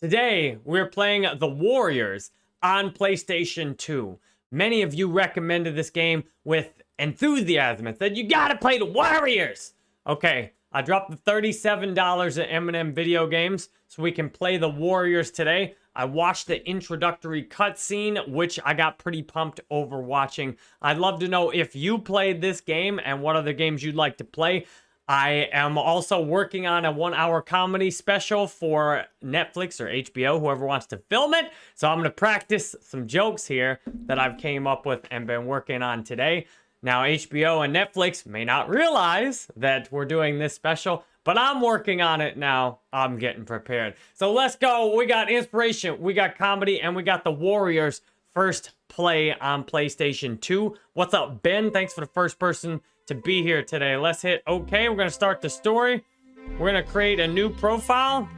Today, we're playing The Warriors on PlayStation 2. Many of you recommended this game with enthusiasm and said, you gotta play The Warriors! Okay, I dropped the $37 at M&M Video Games so we can play The Warriors today. I watched the introductory cutscene, which I got pretty pumped over watching. I'd love to know if you played this game and what other games you'd like to play. I am also working on a one hour comedy special for Netflix or HBO, whoever wants to film it. So I'm going to practice some jokes here that I've came up with and been working on today. Now, HBO and Netflix may not realize that we're doing this special, but I'm working on it now. I'm getting prepared. So let's go. We got inspiration, we got comedy, and we got the Warriors first play on PlayStation 2. What's up, Ben? Thanks for the first person to be here today. Let's hit OK. We're going to start the story. We're going to create a new profile.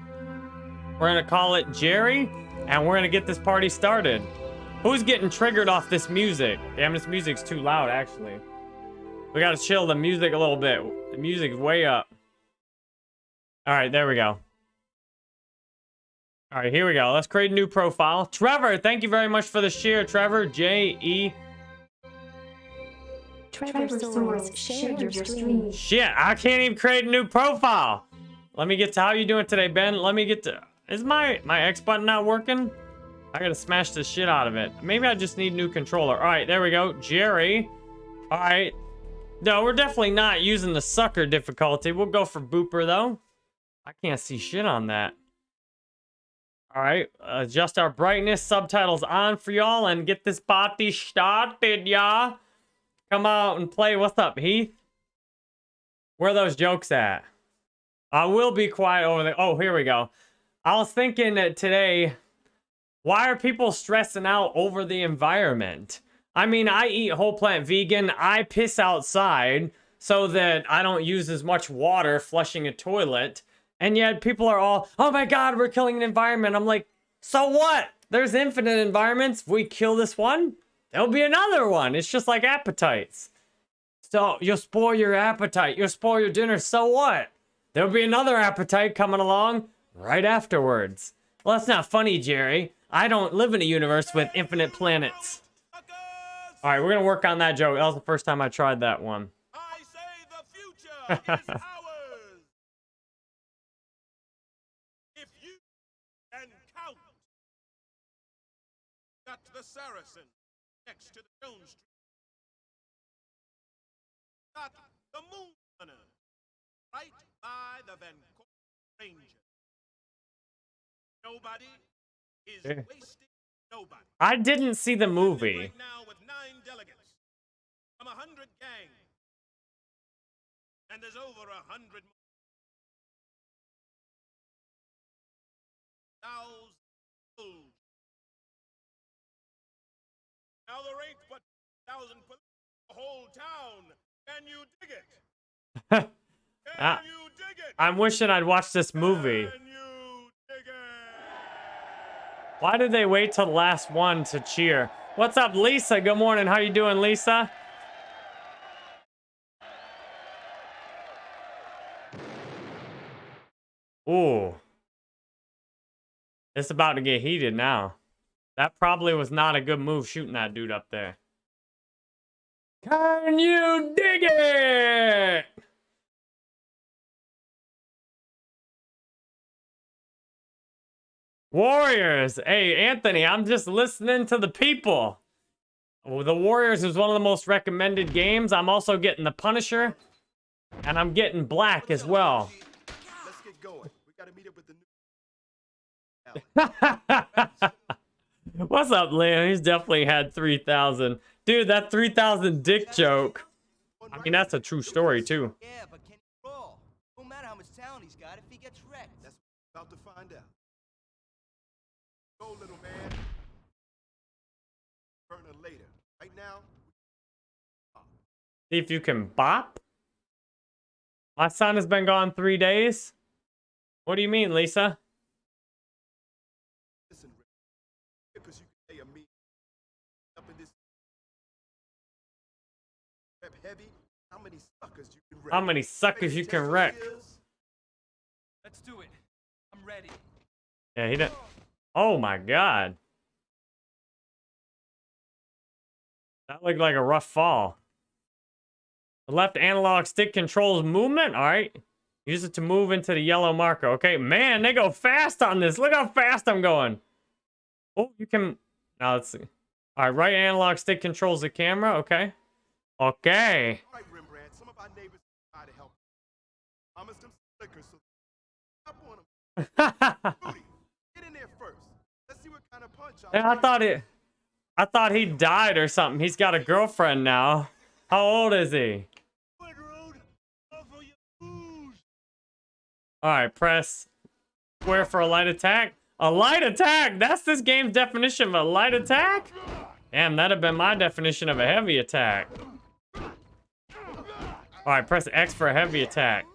We're going to call it Jerry. And we're going to get this party started. Who's getting triggered off this music? Damn, this music's too loud, actually. We got to chill the music a little bit. The music's way up. All right, there we go. All right, here we go. Let's create a new profile. Trevor, thank you very much for the share, Trevor. J-E Trevor shared your stream. Shit, I can't even create a new profile. Let me get to how you doing today, Ben. Let me get to... Is my, my X button not working? I gotta smash the shit out of it. Maybe I just need new controller. All right, there we go. Jerry. All right. No, we're definitely not using the sucker difficulty. We'll go for Booper, though. I can't see shit on that. All right, adjust our brightness, subtitles on for y'all, and get this party started, y'all. Come out and play. What's up, Heath? Where are those jokes at? I will be quiet over there. Oh, here we go. I was thinking that today, why are people stressing out over the environment? I mean, I eat whole plant vegan. I piss outside so that I don't use as much water flushing a toilet. And yet people are all, oh my God, we're killing an environment. I'm like, so what? There's infinite environments. If we kill this one, There'll be another one. It's just like appetites. So you'll spoil your appetite. You'll spoil your dinner. So what? There'll be another appetite coming along right afterwards. Well, that's not funny, Jerry. I don't live in a universe with infinite planets. All right, we're going to work on that joke. That was the first time I tried that one. I say the future is. If you can the Saracen next to the Jones Street. Got the Moon Runner right by the Van Cortlandt Ranger. Nobody is wasting nobody. I didn't see the movie. Right now with nine delegates from a hundred gangs. And there's over a hundred more. Now there ain't but thousand for the whole town. Can you dig it? Can Ah, you dig it? I'm wishing I'd watched this movie. Can you dig it? Why did they wait till the last one to cheer? What's up, Lisa? Good morning. How you doing, Lisa? Ooh. It's about to get heated now. That probably was not a good move shooting that dude up there. Can you dig it? Warriors. Hey, Anthony, I'm just listening to the people. Oh, the Warriors is one of the most recommended games. I'm also getting the Punisher, and I'm getting Black as well. Let's get going. We gotta meet up with the new. What's up, Liam? He's definitely had 3,000. Dude, that 3,000 dick joke. I mean, that's a true story, too. Yeah, but can he roll? No matter how much talent he's got if he gets wrecked. That's about to find out. Go, little man. Burner later. Right now, See if you can bop. My son has been gone three days. What do you mean, Lisa? How many suckers you can wreck? How many suckers you can wreck? Let's do it. I'm ready. Yeah, he didn't. Oh my god. That looked like a rough fall. The left analog stick controls movement. All right. Use it to move into the yellow marker. Okay, man, they go fast on this. Look how fast I'm going. Oh, you can... Now let's see. All right, right analog stick controls the camera. Okay. Okay. All right, Rembrandt, some of our neighbors try to help. Promise them so stop on them. Rudy, get in there first. Let's see what kind of punch I'll I thought it. I thought he died or something. He's got a girlfriend now. How old is he? Good road. Off of your booze. All right, press square for a light attack. A light attack. That's this game's definition of a light attack. Damn, that'd have been my definition of a heavy attack. All right, press X for a heavy attack.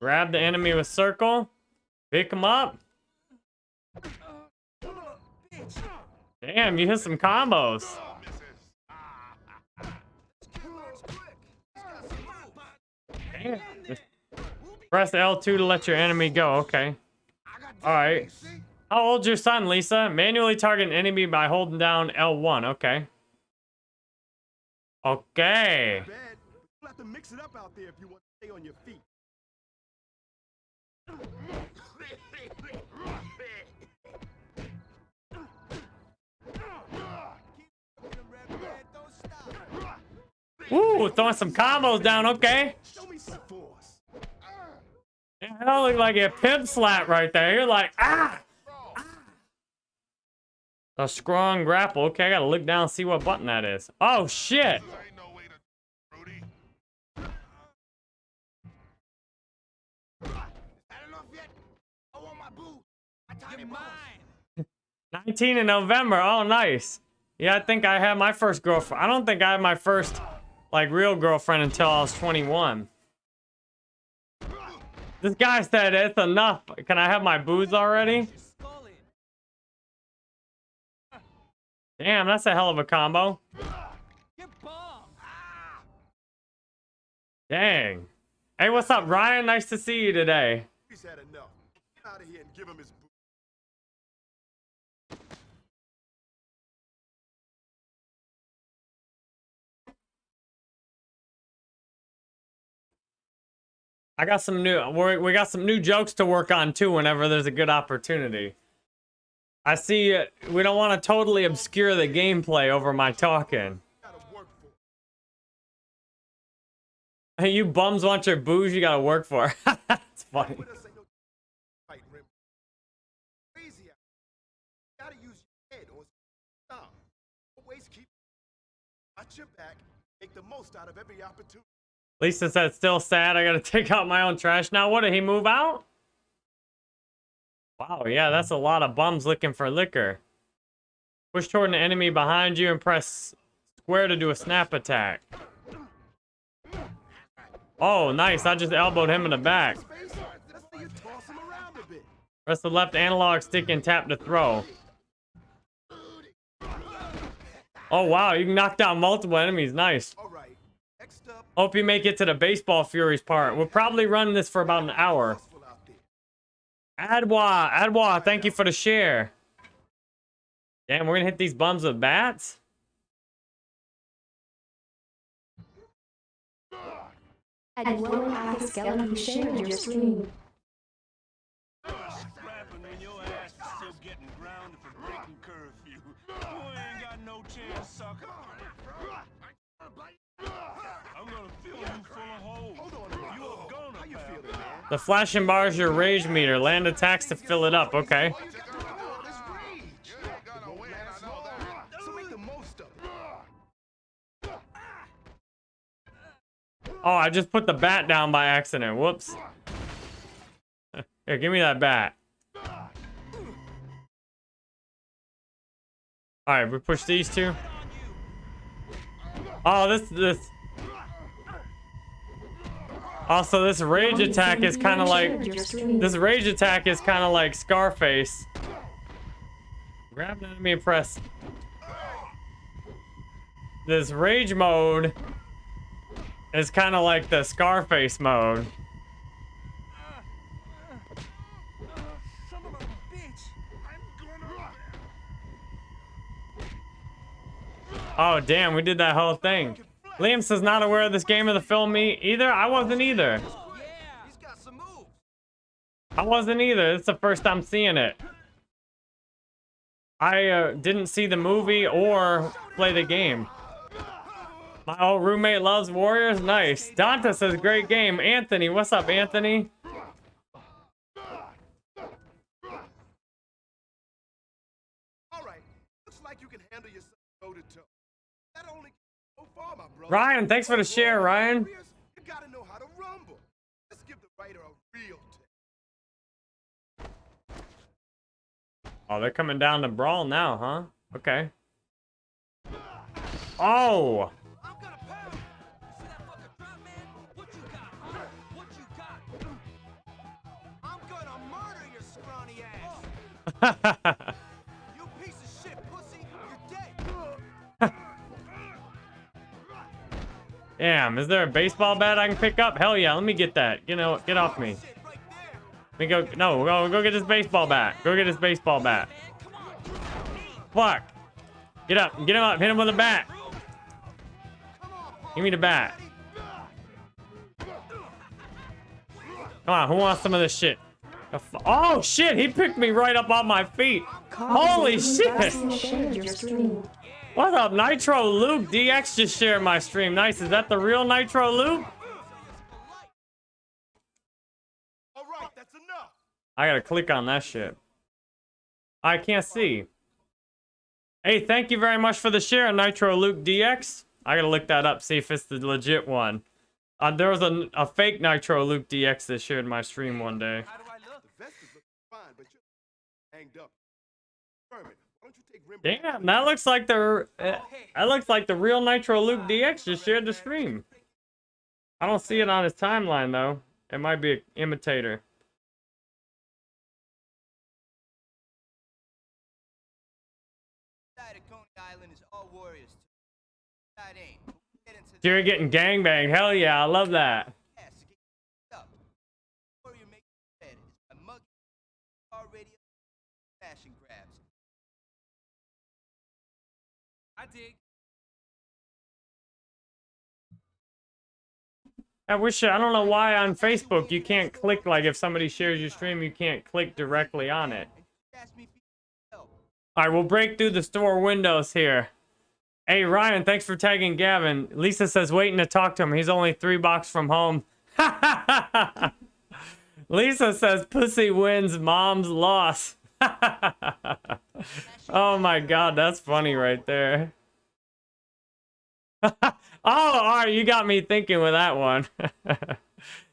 Grab the enemy with circle. Pick him up. Damn, you hit some combos. Damn. Press L2 to let your enemy go. Okay. All right. How old's your son, Lisa? Manually target an enemy by holding down L1. Okay. Okay. Bad, but you'll have to mix it up out there if you want to stay on your feet. Rembrandt, don't stop. Ooh, throwing some combos down. Okay. Show me some force. Yeah, that looked like a pimp slap right there. You're like, ah! ah. A strong grapple. Okay, I gotta look down and see what button that is. Oh, shit. Ain't no way to, Rudy. Had enough yet? I want my boo. My tiny You're boss. mine. 19 in November. Oh, nice. Yeah, I think I had my first girlfriend. I don't think I had my first, like, real girlfriend until I was 21. This guy said it's enough. Can I have my booze already? Damn, that's a hell of a combo. Dang. Hey, what's up, Ryan? Nice to see you today. He's had enough. Get out of here and give him his I got some new we're, we got some new jokes to work on too whenever there's a good opportunity. I see uh, we don't want to totally obscure the gameplay over my talking. Hey, you bums want your booze you gotta work for. That's funny. Watch your back. Make the most out of every opportunity. Lisa said still sad. I gotta take out my own trash now. What did he move out? Wow, yeah, that's a lot of bums looking for liquor. Push toward an enemy behind you and press square to do a snap attack. Oh, nice. I just elbowed him in the back. Press the left analog stick and tap to throw. Oh, wow. You can knock down multiple enemies. Nice. All right. Next up, Hope you make it to the baseball furies part. We'll probably run this for about an hour. Adwa, Adwa, thank you for the share. Damn, we're gonna hit these bums with bats? And one half skeleton your stream. The flashing bar is your rage meter. Land attacks to fill it up. Okay. All. Oh, I just put the bat down by accident. Whoops. Here, give me that bat. Alright, we push these two. Oh, this this. Also, this rage attack is kind of like this rage attack is kind of like Scarface. Grab an enemy and press. This rage mode is kind of like the Scarface mode. Oh damn, we did that whole thing. Liam says not aware of this game or the film me either. I wasn't either. Yeah, he's got some moves. I wasn't either. It's the first time seeing it. I uh, didn't see the movie or play the game. My old roommate loves Warriors. Nice. Danta says great game. Anthony, what's up, Anthony? All right. Looks like you can handle yourself toe to toe. That only so far, my brother. Ryan, thanks for the share, Ryan. You gotta know how to rumble. Let's give the writer a real test. Oh, they're coming down to brawl now, huh? Okay. Oh! I'm gonna pound. Damn, is there a baseball bat I can pick up? Hell yeah, let me get that. You know, get off me. Let me go. No, go, go get this baseball bat. Go get this baseball bat. Fuck. Get up. Get him up. Hit him with a bat. Give me the bat. Come on, who wants some of this shit? Oh shit, he picked me right up on my feet. Holy shit. Shared your stream. What's up, Nitro Luke? DX just shared my stream. Nice. Is that the real Nitro Luke? All right, that's enough. I gotta click on that shit. I can't see. Hey, thank you very much for the share, Nitro Luke DX. I gotta look that up, see if it's the legit one. Uh, there was a, a fake Nitro Luke DX that shared my stream one day. How do I look? The vest is looking fine, but you're hanged up. Vermin, why don't you take Rembrandt? Damn, that looks like the uh, that looks like the real Nitro Luke DX just shared the stream. I don't see it on his timeline though. It might be an imitator. Side of Coney Island is all warriors. Side ain't. We'll Get into Jerry getting gangbanged. Hell yeah, I love that. I wish I don't know why on Facebook you can't click like if somebody shares your stream you can't click directly on it. All right, we'll break through the store windows here. Hey Ryan, thanks for tagging Gavin. Lisa says waiting to talk to him. He's only three blocks from home. Lisa says pussy wins, mom's loss. oh my god, that's funny right there. oh, all right, you got me thinking with that one.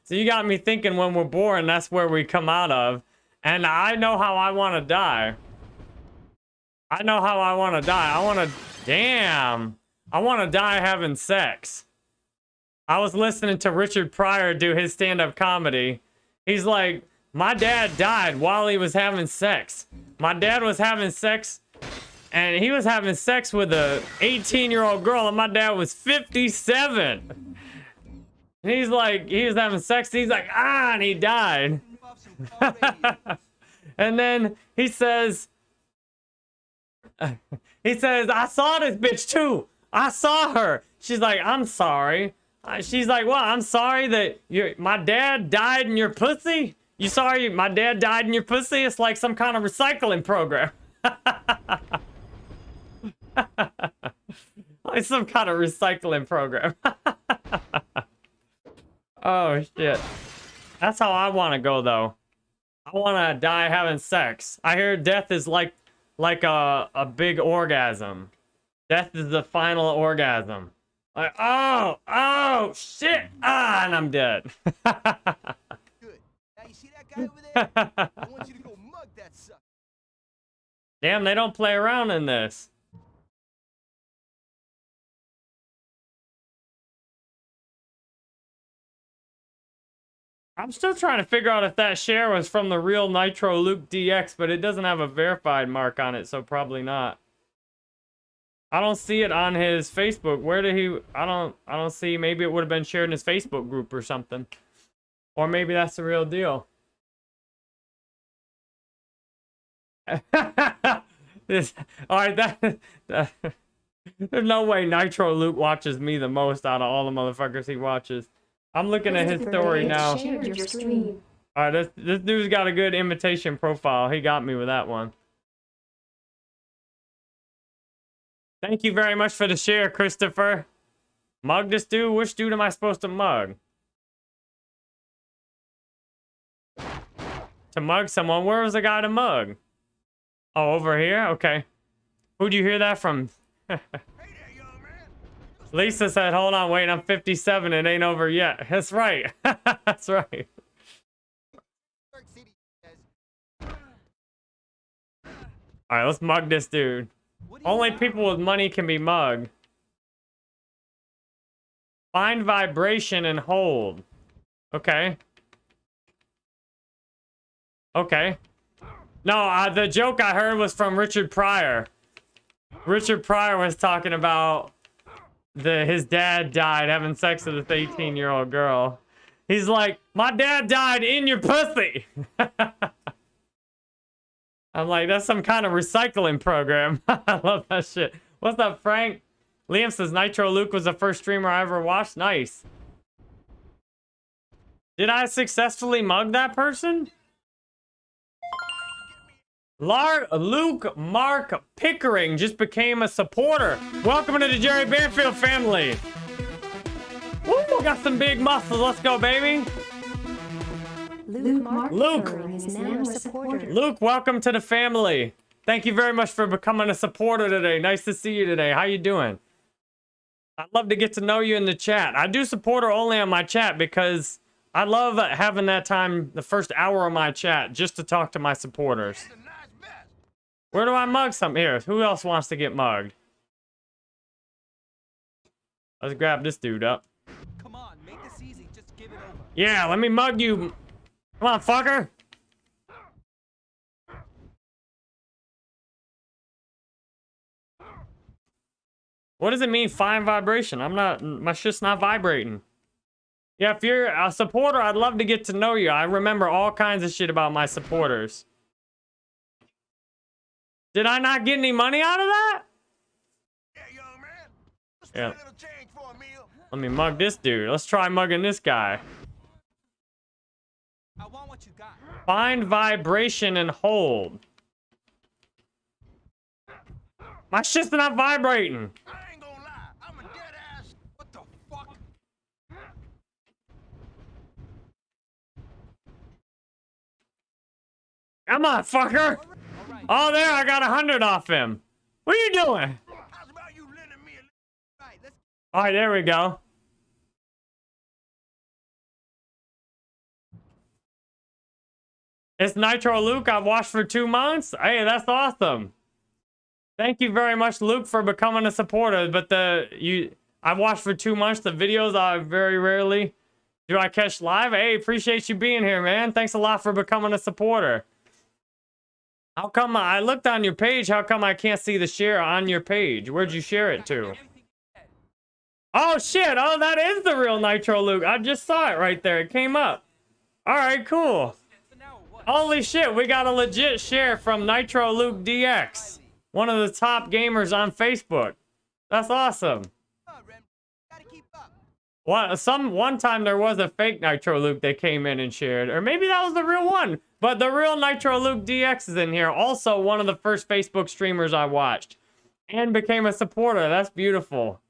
so you got me thinking when we're born, that's where we come out of. And I know how I want to die. I know how I want to die. I want to, damn. I want to die having sex. I was listening to Richard Pryor do his stand-up comedy. He's like, my dad died while he was having sex. My dad was having sex and he was having sex with a 18 year old girl and my dad was 57 and he's like he was having sex he's like ah and he died. And then he says he says i saw this bitch too. I saw her. She's like i'm sorry. Uh, she's like well i'm sorry that your my dad died in your pussy? You sorry my dad died in your pussy? It's like some kind of recycling program like some kind of recycling program. oh shit. That's how I want to go though. I want to die having sex. I hear death is like like a a big orgasm. Death is the final orgasm. Like oh oh shit ah and I'm dead. Good. Now you see that guy over there? I want you to go mug that sucker. Damn, they don't play around in this. I'm still trying to figure out if that share was from the real Nitro Luke DX, but it doesn't have a verified mark on it, so probably not. I don't see it on his Facebook. Where did he? I don't. I don't see. Maybe it would have been shared in his Facebook group or something, or maybe that's the real deal. this, all right, that, that There's no way Nitro Luke watches me the most out of all the motherfuckers he watches. I'm looking at his story now. Shared your stream. All right, this this dude's got a good imitation profile. He got me with that one. Thank you very much for the share, Christopher. Mug this dude? Which dude am I supposed to mug? To mug someone? Where was the guy to mug? Oh, over here? Okay. Who'd you hear that from? Hey there, young man. Lisa said, hold on, wait, I'm 57. It ain't over yet. That's right. That's right. All right, let's mug this dude. Only people with money can be mugged. Find vibration and hold. Okay. Okay. No, uh, the joke I heard was from Richard Pryor. Richard Pryor was talking about the his dad died having sex with this 18 year old girl. He's like, my dad died in your pussy. I'm like, that's some kind of recycling program. I love that shit. What's up, Frank? Liam says Nitro Luke was the first streamer I ever watched. Nice. Did I successfully mug that person? Lar Luke Mark Pickering just became a supporter. Welcome to the Jerry Banfield family. Woo, got some big muscles. Let's go, baby. Luke Mark Luke. Pickering is now a supporter. Luke, welcome to the family. Thank you very much for becoming a supporter today. Nice to see you today. How you doing? I'd love to get to know you in the chat. I do supporter only on my chat because I love having that time, the first hour of my chat, just to talk to my supporters. It's a nice vest. Where do I mug some here? Who else wants to get mugged? Let's grab this dude up. Come on, make this easy. Just give it over. Yeah, let me mug you. Come on, fucker. What does it mean, fine vibration? I'm not, my shit's not vibrating. Yeah, if you're a supporter, I'd love to get to know you. I remember all kinds of shit about my supporters. Did I not get any money out of that? Yeah, young man. Let's Yeah. a little change for a meal. Let me mug this dude. Let's try mugging this guy. I want what you got. Find vibration and hold. My shit's not vibrating. I ain't gonna lie. I'm a dead ass. What the fuck? Come on, fucker. Oh, there, I got a hundred off him. What are you doing? All right, there we go. It's Nitro Luke. I've watched for two months. Hey, that's awesome. Thank you very much, Luke, for becoming a supporter. But the you, I've watched for two months. The videos I very rarely do I catch live. Hey, appreciate you being here, man. Thanks a lot for becoming a supporter. How come I looked on your page? How come I can't see the share on your page? Where'd you share it to? Oh shit! Oh, that is the real Nitro Luke. I just saw it right there. It came up. All right, cool. Holy shit, we got a legit share from Nitro Luke DX, one of the top gamers on Facebook. That's awesome. Come on, Rem. Gotta keep up. What? Some one time there was a fake Nitro Luke that came in and shared, or maybe that was the real one. But the real Nitro Luke DX is in here. Also, one of the first Facebook streamers I watched, and became a supporter. That's beautiful.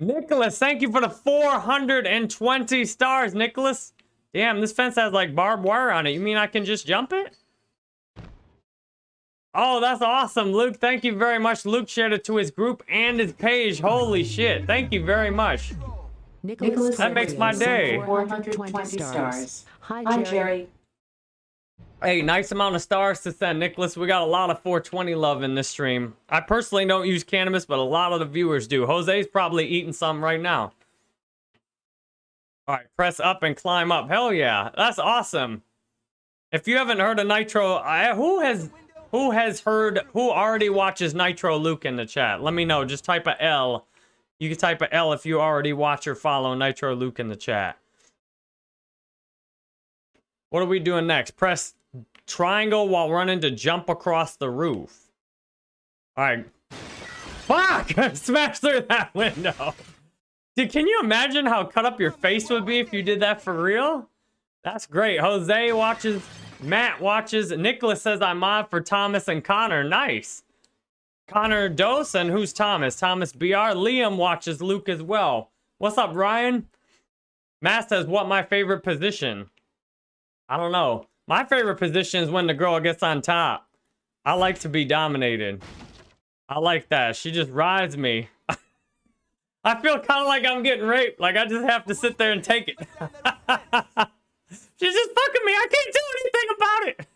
Nicholas, thank you for the 420 stars, Nicholas. Damn, this fence has like barbed wire on it. You mean I can just jump it? Oh, that's awesome, Luke. Thank you very much. Luke shared it to his group and his page. Holy shit. Thank you very much. Nicholas That makes my day. 420 stars. Hi, Hi, Jerry. Jerry. Hey, nice amount of stars to send, Nicholas. We got a lot of 420 love in this stream. I personally don't use cannabis, but a lot of the viewers do. Jose's probably eating some right now. All right, press up and climb up. Hell yeah, that's awesome. If you haven't heard of Nitro, I, who has who has heard who already watches Nitro Luke in the chat? Let me know. Just type a L. You can type a L if you already watch or follow Nitro Luke in the chat. What are we doing next? Press triangle while running to jump across the roof. All right, Fuck! Smash through that window. Dude, can you imagine how cut up your face would be if you did that for real? That's great. Jose watches, Matt watches, Nicholas says I'm mod for Thomas and Connor. Nice. Connor Dose, and who's Thomas? Thomas BR. Liam watches Luke as well. What's up, Ryan? Matt says, what my favorite position? I don't know. My favorite position is when the girl gets on top. I like to be dominated. I like that. She just rides me. I feel kind of like I'm getting raped. Like I just have to sit there and take it. She's just fucking me. I can't do anything about it.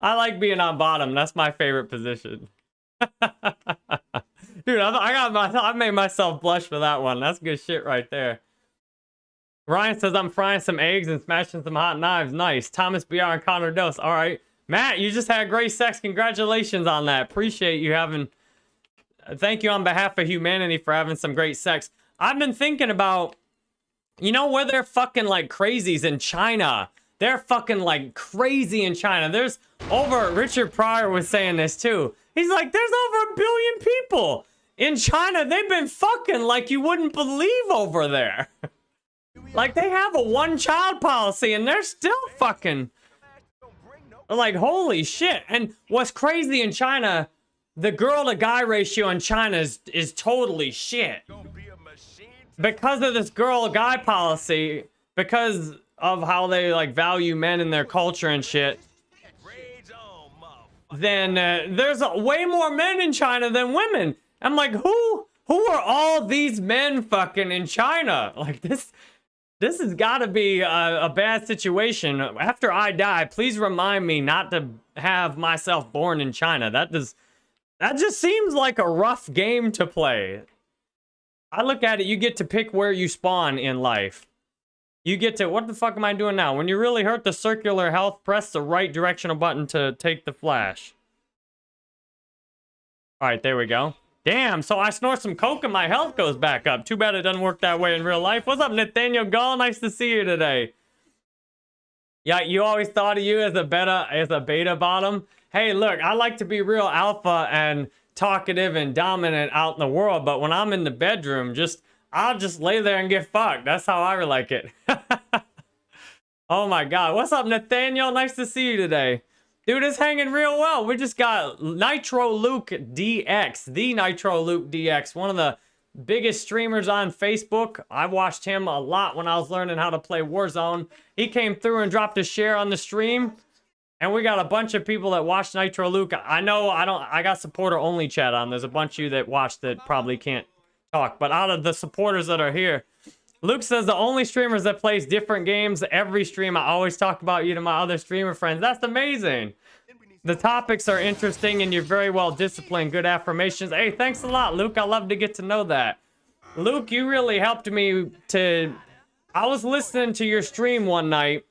I like being on bottom. That's my favorite position. Dude, I, got my, I made myself blush for that one. That's good shit right there. Ryan says I'm frying some eggs and smashing some hot knives. Nice. Thomas BR and Connor Dose. All right. Matt, you just had great sex. Congratulations on that. Appreciate you having. Thank you on behalf of humanity for having some great sex. I've been thinking about, you know, where they're fucking like crazies in China. They're fucking like crazy in China. There's over, Richard Pryor was saying this too. He's like, there's over a billion people in China. They've been fucking like you wouldn't believe over there. like they have a one child policy and they're still fucking like holy shit. And what's crazy in China, the girl to guy ratio in China is, is totally shit. Because of this girl guy policy, because of how they like value men in their culture and shit, then uh, there's a, way more men in China than women. I'm like, who who are all these men fucking in China? Like this this has got to be a, a, bad situation. After I die, please remind me not to have myself born in China. That does that just seems like a rough game to play. I look at it, you get to pick where you spawn in life. You get to, what the fuck am I doing now? When you really hurt the circular health, press the right directional button to take the flash. All right, there we go. Damn, so I snort some coke and my health goes back up. Too bad it doesn't work that way in real life. What's up, Nathaniel Gall? Nice to see you today. Yeah, you always thought of you as a beta, as a beta bottom. Hey, look, I like to be real alpha and talkative and dominant out in the world, but when I'm in the bedroom, just I'll just lay there and get fucked. That's how I like it. oh my god. What's up, Nathaniel? Nice to see you today. Dude, it's hanging real well. We just got Nitro Luke DX, the Nitro Luke DX, one of the biggest streamers on Facebook. I watched him a lot when I was learning how to play Warzone. He came through and dropped a share on the stream. And we got a bunch of people that watch Nitro Luke. I know I don't I got supporter only chat on. There's a bunch of you that watch that probably can't talk. But out of the supporters that are here, Luke says the only streamers that plays different games every stream. I always talk about you to my other streamer friends. That's amazing. The topics are interesting and you're very well disciplined. Good affirmations. Hey, thanks a lot, Luke. I love to get to know that. Luke, you really helped me to... I was listening to your stream one night.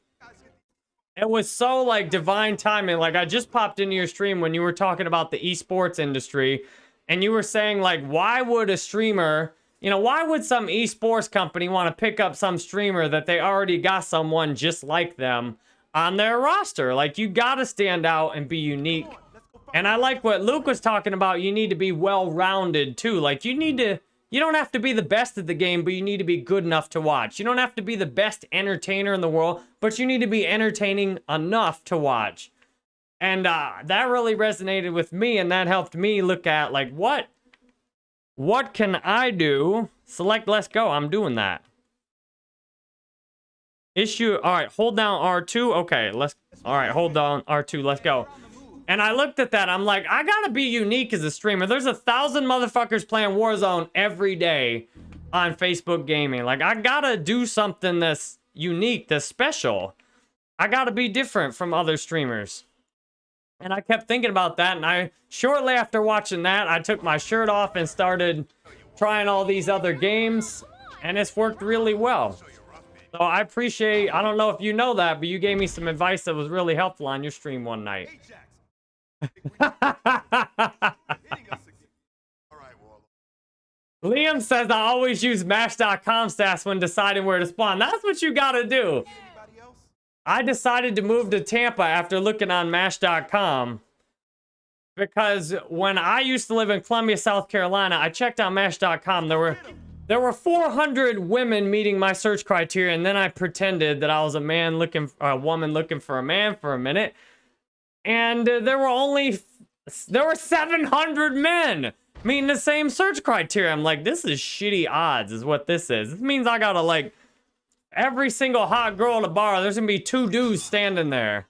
It was so, like, divine timing. Like, I just popped into your stream when you were talking about the esports industry and you were saying like, why would a streamer, you know, why would some esports company want to pick up some streamer that they already got someone just like them on their roster? Like, you got to stand out and be unique. And I like what Luke was talking about. You need to be well-rounded too. Like, you need to, you don't have to be the best at the game, but you need to be good enough to watch. You don't have to be the best entertainer in the world, but you need to be entertaining enough to watch. And uh, that really resonated with me, and that helped me look at, like, what, what can I do? Select let's go. I'm doing that. Issue, all right, hold down R2. Okay, let's, all right, hold down R2. Let's go. And I looked at that. I'm like, I gotta be unique as a streamer. There's a thousand motherfuckers playing Warzone every day on Facebook Gaming. Like, I gotta do something that's unique, that's special. I gotta be different from other streamers. And I kept thinking about that, and I, shortly after watching that, I took my shirt off and started trying all these other games, and it's worked really well. So I appreciate, I don't know if you know that, but you gave me some advice that was really helpful on your stream one night. Liam says I always use Match.com stats when deciding where to spawn. That's what you gotta do. I decided to move to Tampa after looking on Match.com because when I used to live in Columbia, South Carolina, I checked on Match.com. There were there were 400 women meeting my search criteria, and then I pretended that I was a man looking, a woman looking for a man for a minute, and there were only there were 700 men meeting the same search criteria. I'm like, this is shitty odds, is what this is. This means I gotta like every single hot girl at a bar. There's gonna be two dudes standing there,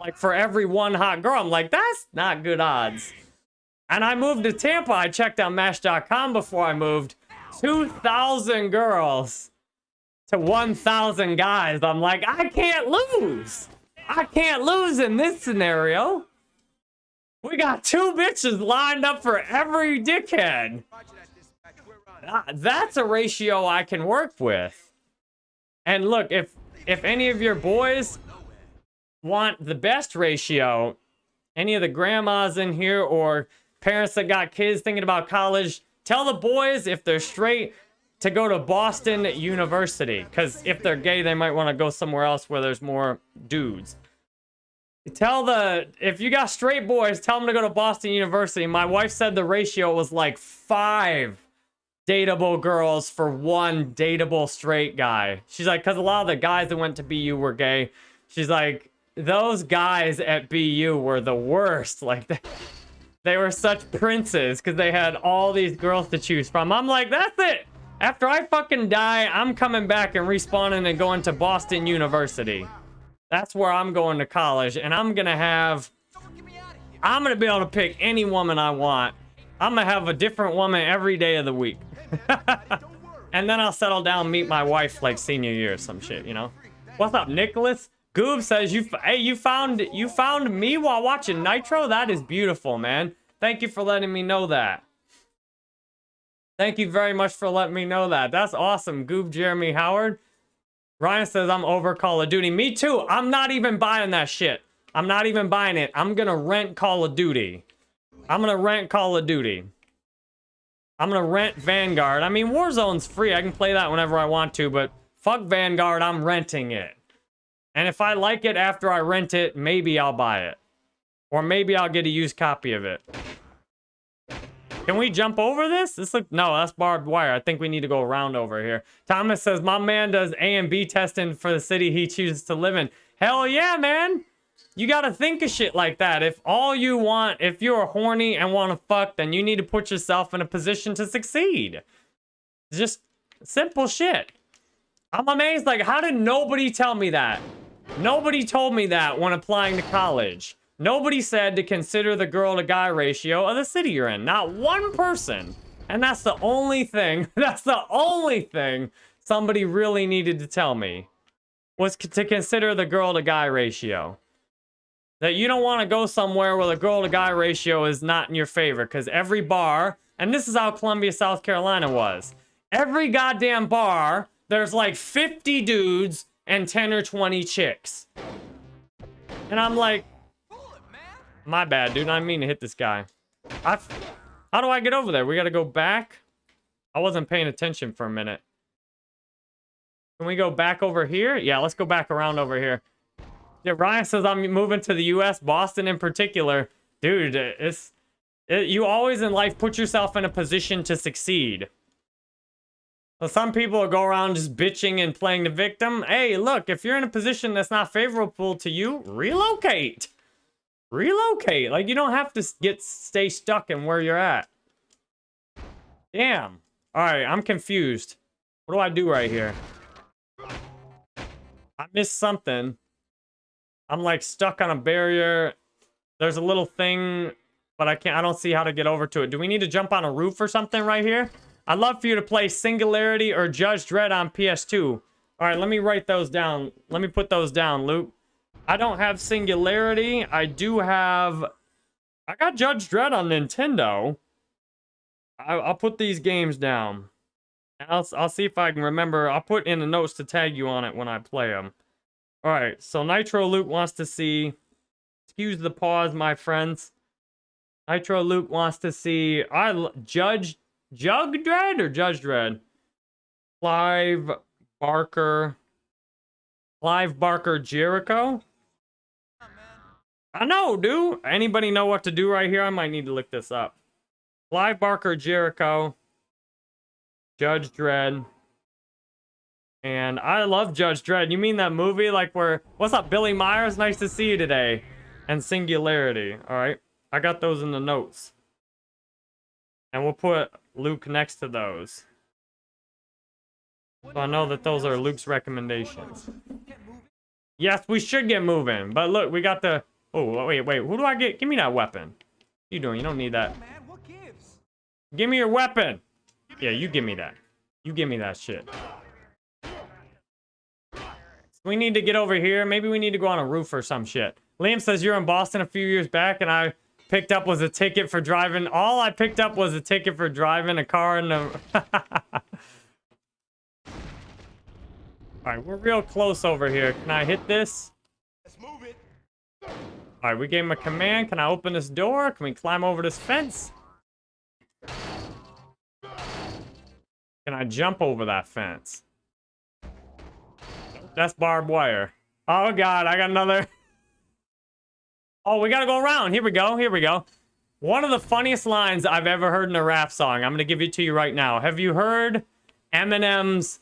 like for every one hot girl. I'm like, that's not good odds. And I moved to Tampa. I checked out Match.com before I moved. 2,000 girls to 1,000 guys. I'm like, I can't lose. I can't lose in this scenario. We got two bitches lined up for every dickhead. That's a ratio I can work with. And look, if if any of your boys want the best ratio, any of the grandmas in here or parents that got kids thinking about college, tell the boys if they're straight to go to Boston University. Because if they're gay, they might want to go somewhere else where there's more dudes. Tell the, if you got straight boys, tell them to go to Boston University. My wife said the ratio was like five dateable girls for one dateable straight guy. She's like, because a lot of the guys that went to BU were gay. She's like, those guys at BU were the worst. Like, they, they were such princes because they had all these girls to choose from. I'm like, that's it. After I fucking die, I'm coming back and respawning and going to Boston University. That's where I'm going to college, and I'm have. Out of here. I'm gonna be able to pick any woman I want. I'm gonna have a different woman every day of the week. And then I'll settle down, meet my wife like senior year or some shit, you know? What's up, Nicholas? Goob says you hey you found you found me while watching Nitro? That is beautiful, man. Thank you for letting me know that. Thank you very much for letting me know that. That's awesome. Goob Jeremy Howard. Ryan says I'm over Call of Duty. Me too. I'm not even buying that shit. I'm not even buying it. I'm gonna rent Call of Duty. I'm gonna rent Call of Duty. I'm gonna rent Vanguard. I mean, Warzone's free. I can play that whenever I want to, but fuck Vanguard. I'm renting it. And if I like it after I rent it, maybe I'll buy it. Or maybe I'll get a used copy of it. Can we jump over this? This look no, that's barbed wire. I think we need to go around over here. Thomas says my man does A and B testing for the city he chooses to live in. Hell yeah, man. You gotta think of shit like that. If all you want, if you're horny and want to fuck, then you need to put yourself in a position to succeed. Just simple shit. I'm amazed. Like, how did nobody tell me that? Nobody told me that when applying to college. Nobody said to consider the girl to guy ratio of the city you're in. Not one person. And that's the only thing, that's the only thing somebody really needed to tell me was to consider the girl to guy ratio. That you don't want to go somewhere where the girl to guy ratio is not in your favor because every bar, and this is how Columbia, South Carolina was. Every goddamn bar, there's like 50 dudes and 10 or 20 chicks. And I'm like, my bad, dude. I mean to hit this guy. I, how do I get over there? We gotta go back. I wasn't paying attention for a minute. Can we go back over here? Yeah, let's go back around over here. Yeah, Ryan says I'm moving to the U.S., Boston in particular. Dude, it's it, you always in life put yourself in a position to succeed. So some people go around just bitching and playing the victim. Hey, look, if you're in a position that's not favorable to you, relocate relocate. Like you don't have to get stay stuck in where you're at. Damn. All right, I'm confused. What do I do right here? I missed something. I'm like stuck on a barrier. There's a little thing, but I can't. I don't see how to get over to it. Do we need to jump on a roof or something right here? I'd love for you to play Singularity or Judge Dredd on PS2. All right, let me write those down. Let me put those down, Luke. I don't have Singularity. I do have. I got Judge Dredd on Nintendo. I, I'll put these games down. I'll, I'll see if I can remember. I'll put in the notes to tag you on it when I play them. All right, so Nitro Luke wants to see. Excuse the pause, my friends. Nitro Luke wants to see. I Judge Jug Dread or Judge Dredd. Clive Barker. Clive Barker Jericho. I know, dude. Anybody know what to do right here? I might need to look this up. Clive Barker Jericho. Judge Dredd. And I love Judge Dredd. You mean that movie like where what's up, Billy Myers? Nice to see you today. And Singularity. Alright. I got those in the notes. And we'll put Luke next to those. So I know that those are Luke's recommendations. Yes, we should get moving. But look, we got the... Oh, wait, wait. Who do I get? Give me that weapon. You doing? You don't need that. Give me your weapon. Yeah, you give me that. You give me that shit. We need to get over here. Maybe we need to go on a roof or some shit. Liam says you're in Boston a few years back and I picked up was a ticket for driving. All I picked up was a ticket for driving a car in the... Alright, we're real close over here. Can I hit this? Let's move it. Alright, we gave him a command. Can I open this door? Can we climb over this fence? Can I jump over that fence? That's barbed wire. Oh god, I got another. Oh, we gotta go around. Here we go. Here we go. One of the funniest lines I've ever heard in a rap song. I'm gonna give it to you right now. Have you heard Eminem's?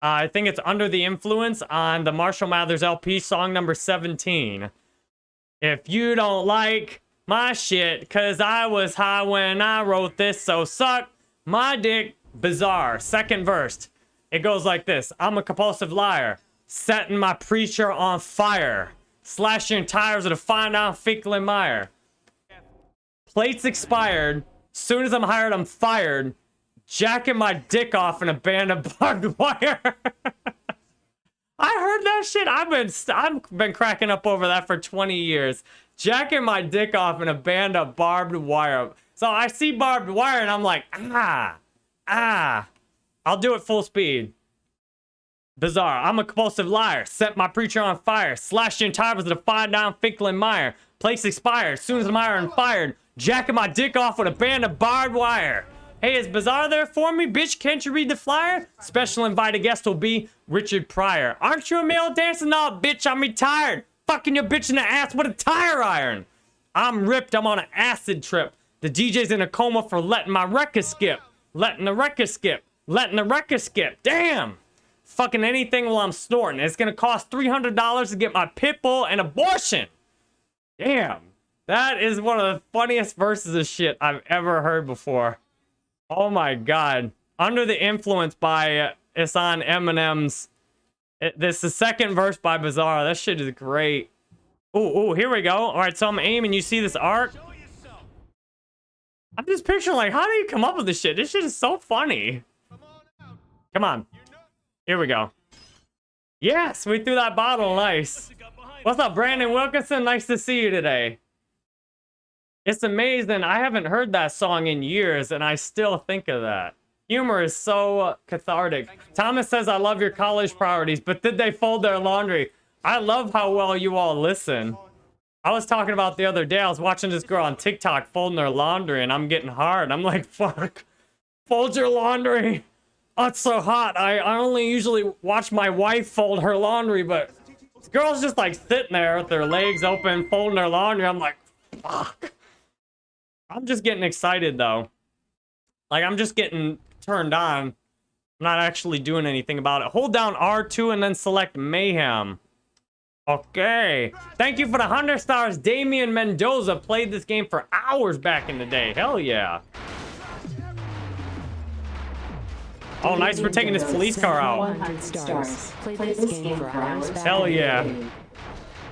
Uh, I think it's "Under the Influence" on the Marshall Mathers LP, song number 17. If you don't like my shit, cause I was high when I wrote this, so suck my dick. Bizarre. Second verse. It goes like this. I'm a compulsive liar. Setting my preacher on fire. Slashing tires with a fine Finkel and Meyer. Plates expired. Soon as I'm hired, I'm fired. Jacking my dick off in a band of barbed wire. I heard that shit. I've been I've been cracking up over that for 20 years. Jacking my dick off in a band of barbed wire. So I see barbed wire and I'm like, ah, ah. I'll do it full speed. Bizarre. I'm a compulsive liar. Set my preacher on fire. Slash your tires with a fine down Meyer. Place expired. Soon as I'm iron fired. Jacking my dick off with a band of barbed wire. Hey, is Bizarre there for me? Bitch, can't you read the flyer? Special invited guest will be Richard Pryor. Aren't you a male dancer? No, bitch, I'm retired. Fucking your bitch in the ass with a tire iron. I'm ripped. I'm on an acid trip. The DJ's in a coma for letting my record skip. Letting the record skip. Letting the record skip. Damn. Fucking anything while I'm snorting. It's gonna cost $300 to get my pit bull and abortion. Damn. That is one of the funniest verses of shit I've ever heard before. Oh my god. Under the influence by on Eminem's. It, this is the second verse by Bizarre. That shit is great. Ooh, ooh, here we go. All right, so I'm aiming. You see this yourself. I'm just picturing like, how do you come up with this shit? This shit is so funny. Come on. Come on. Here we go. Yes, we threw that bottle. Nice. What's up, Brandon Wilkinson? Nice to see you today. It's amazing. I haven't heard that song in years, and I still think of that. Humor is so cathartic. Thomas says, I love your college priorities, but did they fold their laundry? I love how well you all listen. I was talking about the other day, I was watching this girl on TikTok folding her laundry, and I'm getting hard. I'm like, fuck, fold your laundry. Oh, it's so hot. I, I only usually watch my wife fold her laundry, but girl's just like sitting there with their legs open, folding her laundry. I'm like, fuck. I'm just getting excited though. Like I'm just getting turned on. I'm not actually doing anything about it. Hold down R2 and then select Mayhem. Okay. Thank you for the 100 stars. Damian Mendoza played this game for hours back in the day. Hell yeah. Oh, nice for taking this police car out. 100 stars. Play this game for hours Hell yeah.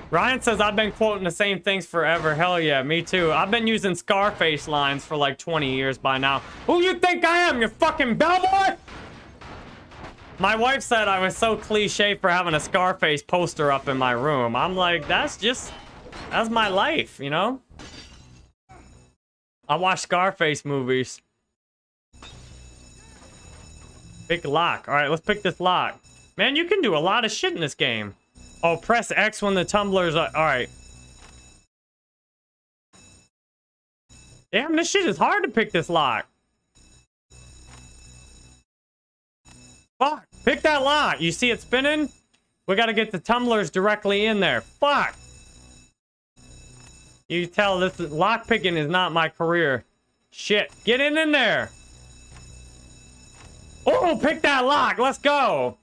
Ryan says I've been quoting the same things forever. Hell yeah, me too. I've been using Scarface lines for like 20 years by now. Who you think I am, you fucking bellboy? My wife said I was so cliche for having a Scarface poster up in my room. I'm like, that's just, that's my life, you know? I watch Scarface movies. Pick lock. All right, let's pick this lock. Man, you can do a lot of shit in this game. Oh, press X when the tumblers are... Alright. Damn, this shit is hard to pick this lock. Fuck. Pick that lock. You see it spinning? We gotta get the tumblers directly in there. Fuck! You tell this is, lockpicking is not my career. Shit, get in in there! Pick that lock, let's go!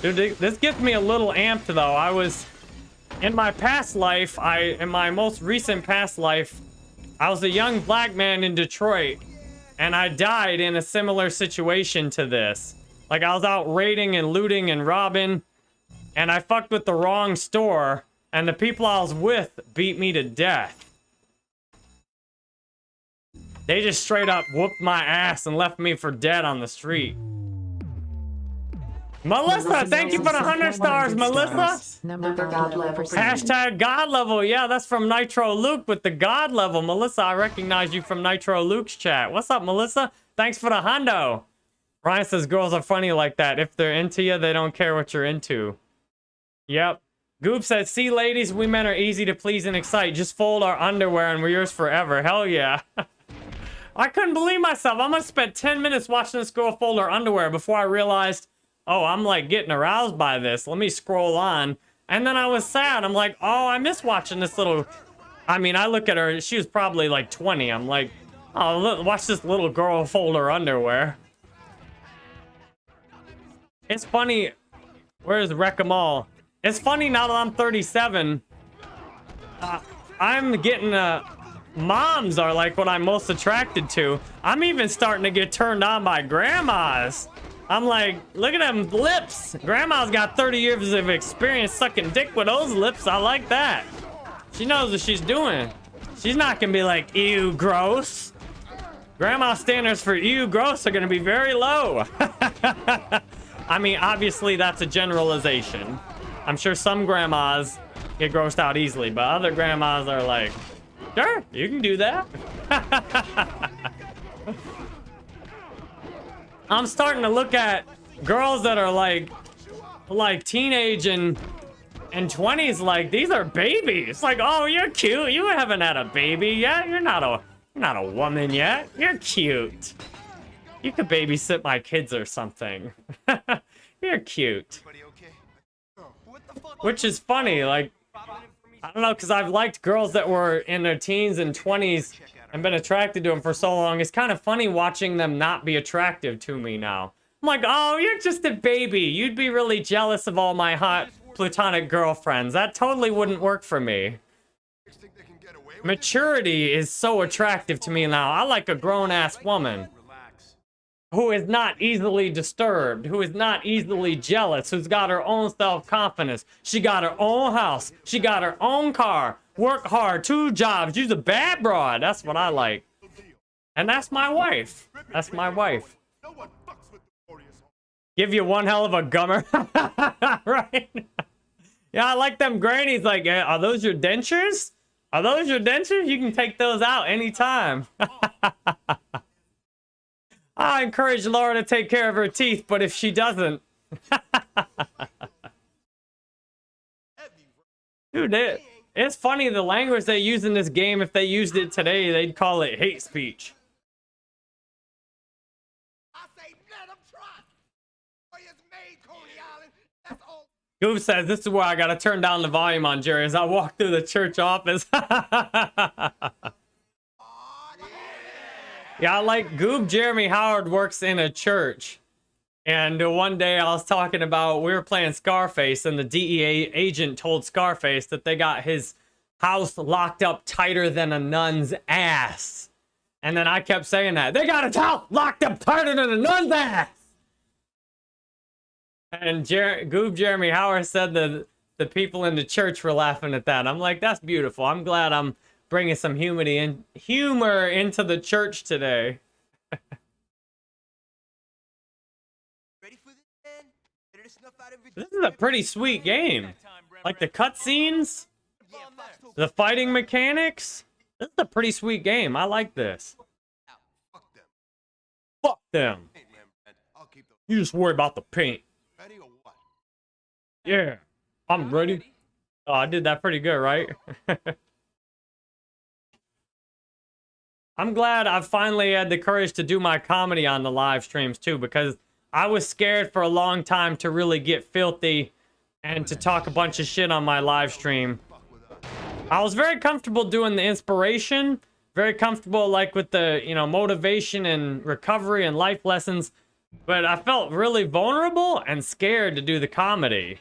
Dude, this gets me a little amped though. I was, in my past life, I, in my most recent past life, I was a young black man in Detroit, and I died in a similar situation to this. Like, I was out raiding and looting and robbing, and I fucked with the wrong store, and the people I was with beat me to death. They just straight up whooped my ass and left me for dead on the street. Melissa, thank you for the 100 stars, Melissa. Number God level. Hashtag God level. Yeah, that's from Nitro Luke with the God level. Melissa, I recognize you from Nitro Luke's chat. What's up, Melissa? Thanks for the hundo. Ryan says girls are funny like that. If they're into you, they don't care what you're into. Yep. Goob says, see, ladies, we men are easy to please and excite. Just fold our underwear and we're yours forever. Hell yeah. I couldn't believe myself. I must have spent 10 minutes watching this girl fold her underwear before I realized, oh, I'm like getting aroused by this. Let me scroll on. And then I was sad. I'm like, oh, I miss watching this little. I mean, I look at her. She was probably like 20. I'm like, oh, look, watch this little girl fold her underwear. It's funny. Where's Wreck-em-all? It's funny now that I'm 37. Uh, I'm getting uh, moms are like what I'm most attracted to. I'm even starting to get turned on by grandmas. I'm like, look at them lips. Grandma's got 30 years of experience sucking dick with those lips. I like that. She knows what she's doing. She's not gonna be like, ew, gross. Grandma standards for ew, gross are gonna be very low. I mean, obviously that's a generalization. I'm sure some grandmas get grossed out easily, but other grandmas are like, sure, you can do that. I'm starting to look at girls that are like, like teenage and and 20s. Like these are babies. Like, oh, you're cute. You haven't had a baby yet. You're not a, you're not a woman yet. You're cute. You could babysit my kids or something. you're cute. Which is funny. Like, I don't know, because I've liked girls that were in their teens and 20s and been attracted to them for so long. It's kind of funny watching them not be attractive to me now. I'm like, oh, you're just a baby. You'd be really jealous of all my hot platonic girlfriends. That totally wouldn't work for me. Maturity is so attractive to me now. I like a grown-ass woman. Who is not easily disturbed, who is not easily jealous, who's got her own self-confidence. She got her own house. She got her own car. Work hard, two jobs. She's a bad broad. That's what I like. And that's my wife. That's my wife. Give you one hell of a gummer. right? Yeah, I like them grannies. Like, eh, are those your dentures? Are those your dentures? You can take those out anytime. I encourage Laura to take care of her teeth, but if she doesn't, dude, it, it's funny the language they use in this game. If they used it today, they'd call it hate speech. Goob says this is where I gotta turn down the volume on Jerry as I walk through the church office. yeah, I like Goob Jeremy Howard works in a church. And one day I was talking about we were playing Scarface, and the DEA agent told Scarface that they got his house locked up tighter than a nun's ass. And then I kept saying that. They got his house locked up tighter than a nun's ass. And Jer- Goob Jeremy Howard said that the people in the church were laughing at that. I'm like, that's beautiful. I'm glad I'm bringing some humor in humor into the church today. Ready for this, man? Ready snuff out every This is a pretty sweet game. Like the cutscenes, the fighting mechanics. This is a pretty sweet game. I like this. Fuck them. Fuck them. Hey, man, Brad, I'll keep them You just worry about the paint. ready or what? Yeah, I'm ready. Oh, I did that pretty good, right? I'm glad I finally had the courage to do my comedy on the live streams too, because I was scared for a long time to really get filthy and to talk a bunch of shit on my live stream. I was very comfortable doing the inspiration, very comfortable like with the, you know, motivation and recovery and life lessons, but I felt really vulnerable and scared to do the comedy.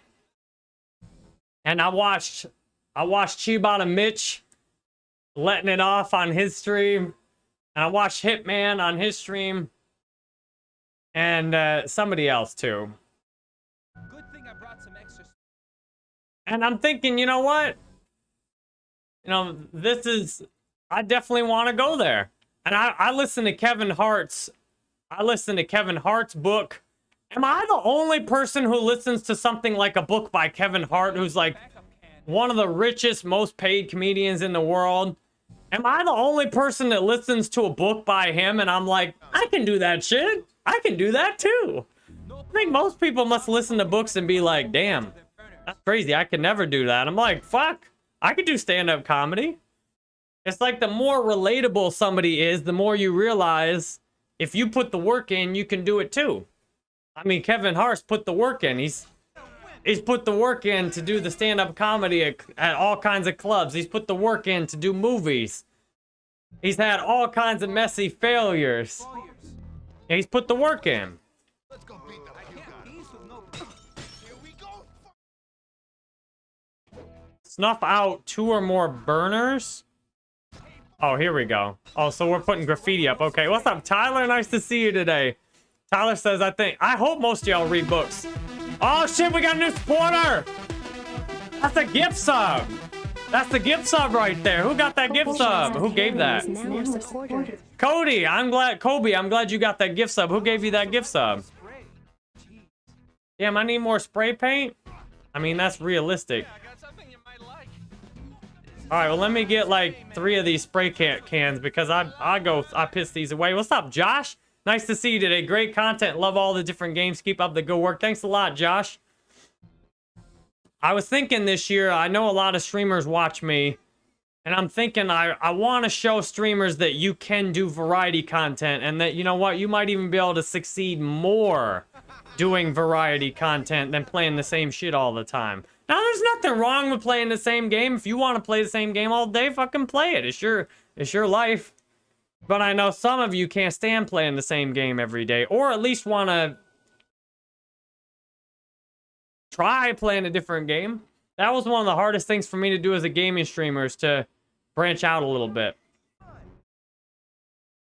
And I watched I watched Chibata Mitch letting it off on his stream. And I watched Hitman on his stream. And uh, somebody else too. Good thing I brought some extra. And I'm thinking, you know what? You know, this is, I definitely want to go there. And I, I listen to Kevin Hart's, I listen to Kevin Hart's book. Am I the only person who listens to something like a book by Kevin Hart, who's like one of the richest, most paid comedians in the world? Am I the only person that listens to a book by him and I'm like, I can do that shit? I can do that too. I think most people must listen to books and be like, damn, that's crazy. I could never do that. I'm like, fuck, I could do stand up comedy. It's like the more relatable somebody is, the more you realize if you put the work in, you can do it too. I mean, Kevin Hart's put the work in. He's he's put the work in to do the stand up comedy at, at all kinds of clubs. He's put the work in to do movies. He's had all kinds of messy failures. He's put the work in. Let's go beat the I hell can't out of tease with no. Here we go. Snuff out two or more burners. Oh, here we go. Oh, so we're putting graffiti up. Okay, what's up, Tyler? Nice to see you today. Tyler says, I think, I hope most of y'all read books. Oh, shit, we got a new supporter. That's a gift sub. That's the gift sub right there. Who got that gift sub? Who gave that? Is now a supporter. Cody, I'm glad, Kobe, I'm glad you got that gift sub. Who gave you that gift sub? Spray. Jeez. Damn, I need more spray paint. I mean, that's realistic. I got something you might like. All right, well, let me get like three of these spray can cans because I I go I piss these away. What's up, Josh? Nice to see you today. Great content. Love all the different games. Keep up the good work. Thanks a lot, Josh. I was thinking this year. I know a lot of streamers watch me, and I'm thinking I I want to show streamers that you can do variety content, and that you know what you might even be able to succeed more doing variety content than playing the same shit all the time. Now, there's nothing wrong with playing the same game. If you want to play the same game all day, fucking play it. It's your, it's your life. But I know some of you can't stand playing the same game every day, or at least want to try playing a different game. That was one of the hardest things for me to do as a gaming streamer is to branch out a little bit.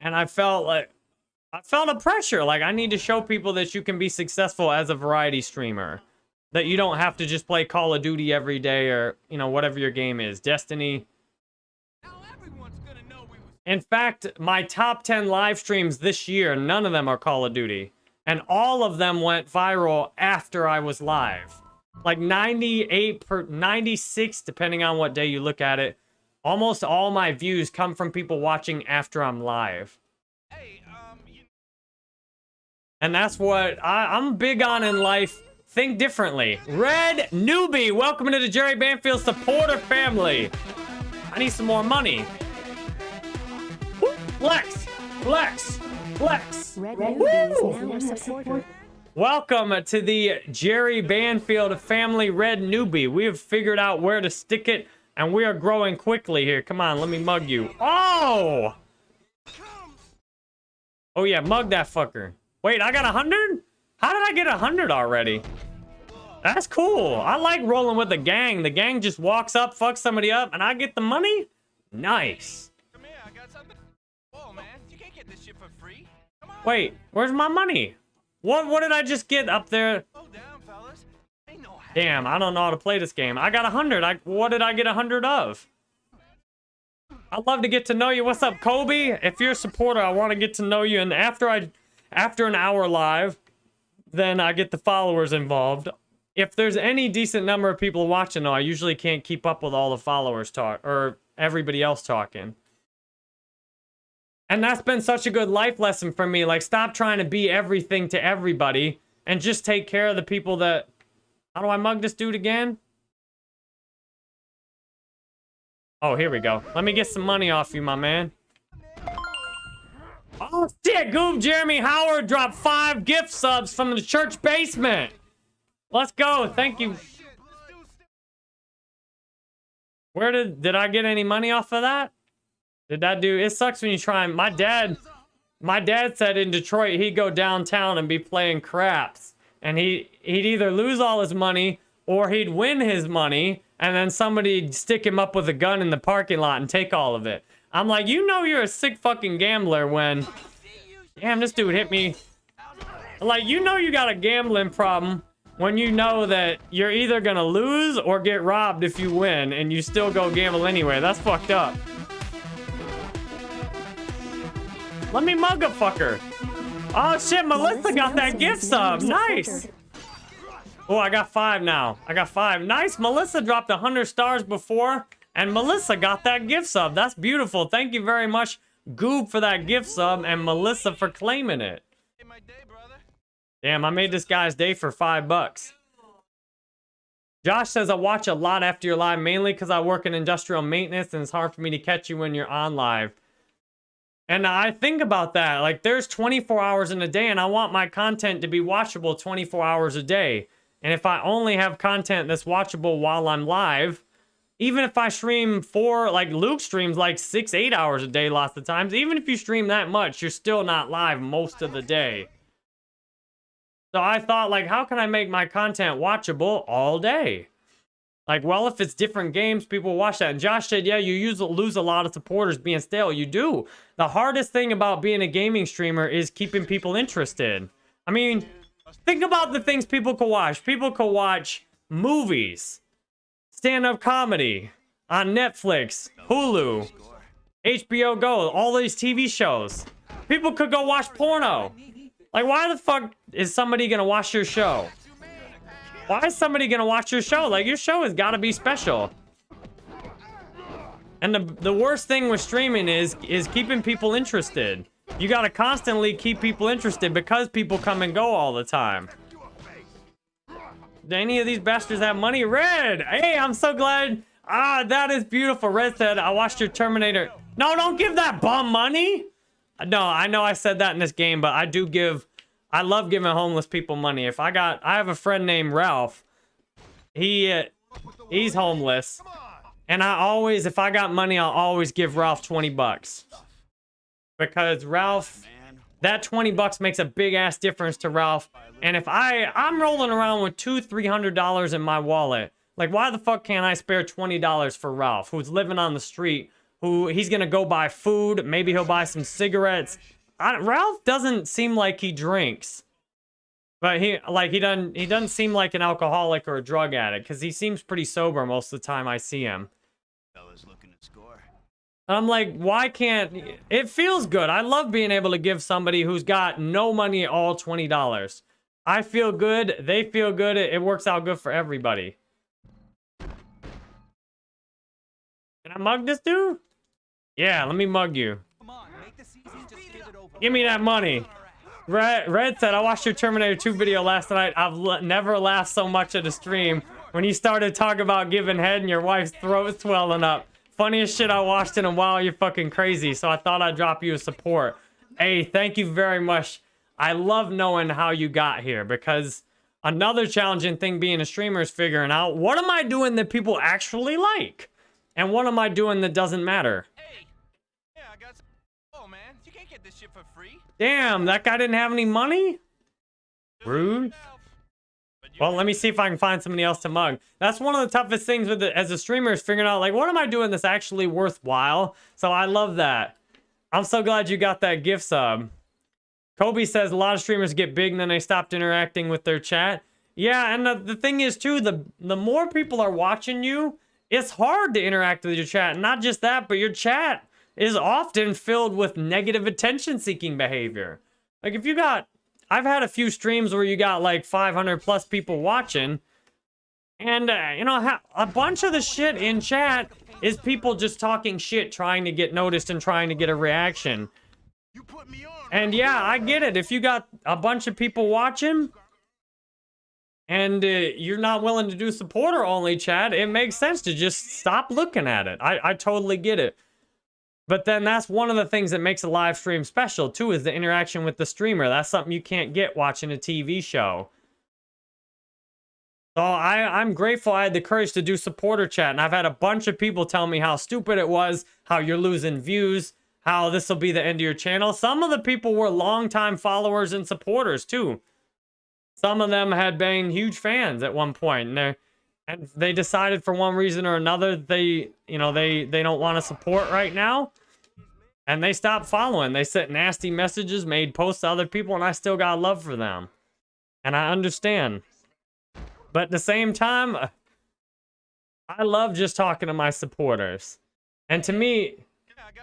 And I felt like I felt a pressure. Like I need to show people that you can be successful as a variety streamer. That you don't have to just play Call of Duty every day or, you know, whatever your game is. Destiny. In fact, my top 10 live streams this year, none of them are Call of Duty. And all of them went viral after I was live. Like 98 per 96 depending on what day you look at it. Almost all my views come from people watching after I'm live. Hey, um, And that's what I, I'm big on in life. Think differently. Red Newbie, welcome to the Jerry Banfield supporter family. I need some more money. Woo, Flex, flex, flex. Red Newbie is now a supporter. Welcome to the Jerry Banfield family Red Newbie. We have figured out where to stick it, and we are growing quickly here. Come on, let me mug you. Oh! Oh yeah, mug that fucker. Wait, I got a hundred? How did I get a hundred already? That's cool. I like rolling with the gang. The gang just walks up, fucks somebody up, and I get the money? Nice. Wait, where's my money? What what did I just get up there? Damn, I don't know how to play this game. I got a hundred. I what did I get a hundred of? I'd love to get to know you. What's up, Kobe? If you're a supporter, I want to get to know you. And after I, after an hour live, then I get the followers involved. If there's any decent number of people watching, though, I usually can't keep up with all the followers talk or everybody else talking. And that's been such a good life lesson for me. Like, stop trying to be everything to everybody and just take care of the people that. How do I mug this dude again? Oh, here we go. Let me get some money off you, my man. Oh shit, Goob Jeremy Howard dropped five gift subs from the church basement. Let's go. Thank you. Where did did I get any money off of that? Did that do it sucks when you try my dad my dad said in Detroit he'd go downtown and be playing craps. And he he'd either lose all his money or he'd win his money and then somebody'd stick him up with a gun in the parking lot and take all of it. I'm like, you know you're a sick fucking gambler when Damn, this dude hit me. Like, you know you got a gambling problem when you know that you're either gonna lose or get robbed if you win and you still go gamble anyway. That's fucked up. Let me mug a fucker. Oh shit, Melissa got that gift sub. Nice. Oh, I got five now. I got five. Nice. Melissa dropped 100 stars before, and Melissa got that gift sub. That's beautiful. Thank you very much, Goob, for that gift sub, and Melissa for claiming it. Damn, I made this guy's day for five bucks. Josh says, I watch a lot after your live, mainly because I work in industrial maintenance and it's hard for me to catch you when you're on live. And I think about that. Like, there's 24 hours in a day, and I want my content to be watchable 24 hours a day. And if I only have content that's watchable while I'm live, even if I stream four, like Luke streams like six, eight hours a day lots of times, even if you stream that much, you're still not live most of the day. So I thought, like, how can I make my content watchable all day? Like, well, if it's different games, people watch that. And Josh said, yeah, you use, lose a lot of supporters being stale. You do. The hardest thing about being a gaming streamer is keeping people interested. I mean, think about the things people could watch. People could watch movies, stand-up comedy on Netflix, Hulu, HBO Go, all these TV shows. People could go watch porno. Like, why the fuck is somebody gonna watch your show? Why is somebody gonna watch your show? Like, your show has gotta be special. And the, the worst thing with streaming is, is keeping people interested. You gotta constantly keep people interested because people come and go all the time. Do any of these bastards have money? Red! Hey, I'm so glad. Ah, that is beautiful. Red said, I watched your Terminator. No, don't give that bum money. No, I know I said that in this game, but I do give... I love giving homeless people money. If I got... I have a friend named Ralph. He... Uh, he's homeless. And I always... If I got money, I'll always give Ralph 20 bucks. Because Ralph... That 20 bucks makes a big ass difference to Ralph. And if I... I'm rolling around with two, $300 in my wallet. Like, why the fuck can't I spare $20 for Ralph, who's living on the street who he's gonna go buy food. Maybe he'll buy some cigarettes. Ralph doesn't seem like he drinks, but he like he doesn't he doesn't seem like an alcoholic or a drug addict because he seems pretty sober most of the time I see him. Fellas looking to score. I'm like, why can't it feels good? I love being able to give somebody who's got no money all twenty dollars. I feel good. They feel good. It, it works out good for everybody. Can I mug this dude? Yeah, let me mug you. Come on, make this easy. Just give me that money. Red, Red said, I watched your Terminator 2 video last night. I've never laughed so much at a stream when you started talking about giving head and your wife's throat swelling up. Funniest shit I watched in a while. You're fucking crazy. So I thought I'd drop you a support. Hey, thank you very much. I love knowing how you got here because another challenging thing being a streamer is figuring out what am I doing that people actually like? And what am I doing that doesn't matter? This shit for free. Damn, that guy didn't have any money? Rude. Well, let me see if I can find somebody else to mug. That's one of the toughest things with it as a streamer is figuring out, like, what am I doing that's actually worthwhile? So I love that. I'm so glad you got that gift sub. Kobe says a lot of streamers get big and then they stopped interacting with their chat. Yeah, and the, the thing is, too, the, the more people are watching you, it's hard to interact with your chat. Not just that, but your chat is often filled with negative attention-seeking behavior. Like, if you got... I've had a few streams where you got, like, 500 plus people watching, and, uh, you know, a bunch of the shit in chat is people just talking shit, trying to get noticed and trying to get a reaction. You put me on. And yeah, I get it. If you got a bunch of people watching and uh, you're not willing to do supporter only chat, it makes sense to just stop looking at it. I, I totally get it. But then that's one of the things that makes a live stream special too is the interaction with the streamer. That's something you can't get watching a TV show. So I, I'm grateful I had the courage to do supporter chat. And I've had a bunch of people tell me how stupid it was, how you're losing views, how this will be the end of your channel. Some of the people were longtime followers and supporters too. Some of them had been huge fans at one point, and they and they decided for one reason or another they you know they they don't want to support right now, and they stopped following. They sent nasty messages, made posts to other people, and I still got love for them, and I understand. But at the same time, I love just talking to my supporters, and to me,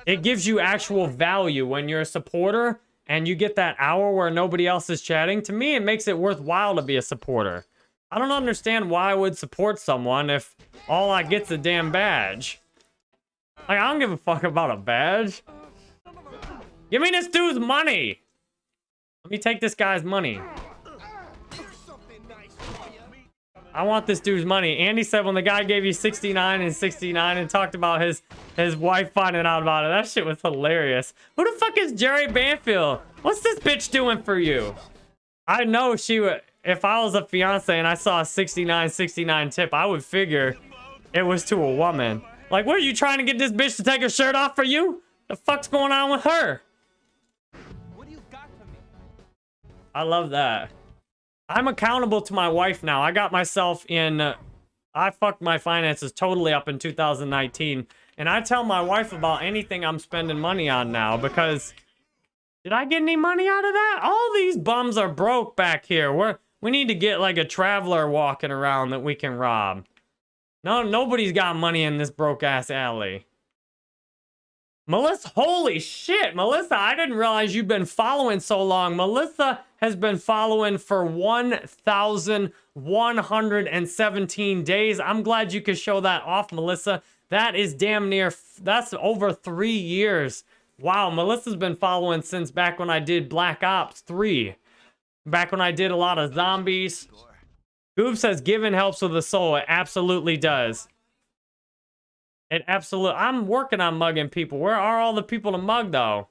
it gives you actual value when you're a supporter and you get that hour where nobody else is chatting. To me, it makes it worthwhile to be a supporter. I don't understand why I would support someone if all I get's a damn badge. Like, I don't give a fuck about a badge. Give me this dude's money. Let me take this guy's money. I want this dude's money. Andy said when the guy gave you 69 and 69 and talked about his his wife finding out about it, that shit was hilarious. Who the fuck is Jerry Banfield? What's this bitch doing for you? I know she would, if I was a fiance and I saw a 69 69 tip, I would figure it was to a woman. Like, what are you trying to get this bitch to take her shirt off for you? The fuck's going on with her? What do you got for me? I love that. I'm accountable to my wife now. I got myself in. Uh, I fucked my finances totally up in 2019. And I tell my wife about anything I'm spending money on now because. Did I get any money out of that? All these bums are broke back here. We're, we need to get like a traveler walking around that we can rob. No, nobody's got money in this broke ass alley. Melissa, holy shit, Melissa, I didn't realize you've been following so long. Melissa has been following for 1,117 days. I'm glad you could show that off, Melissa. That is damn near, that's over three years. Wow, Melissa's been following since back when I did Black Ops 3. Back when I did a lot of zombies. Goob says giving helps with the soul. It absolutely does. It absolutely. I'm working on mugging people. Where are all the people to mug though?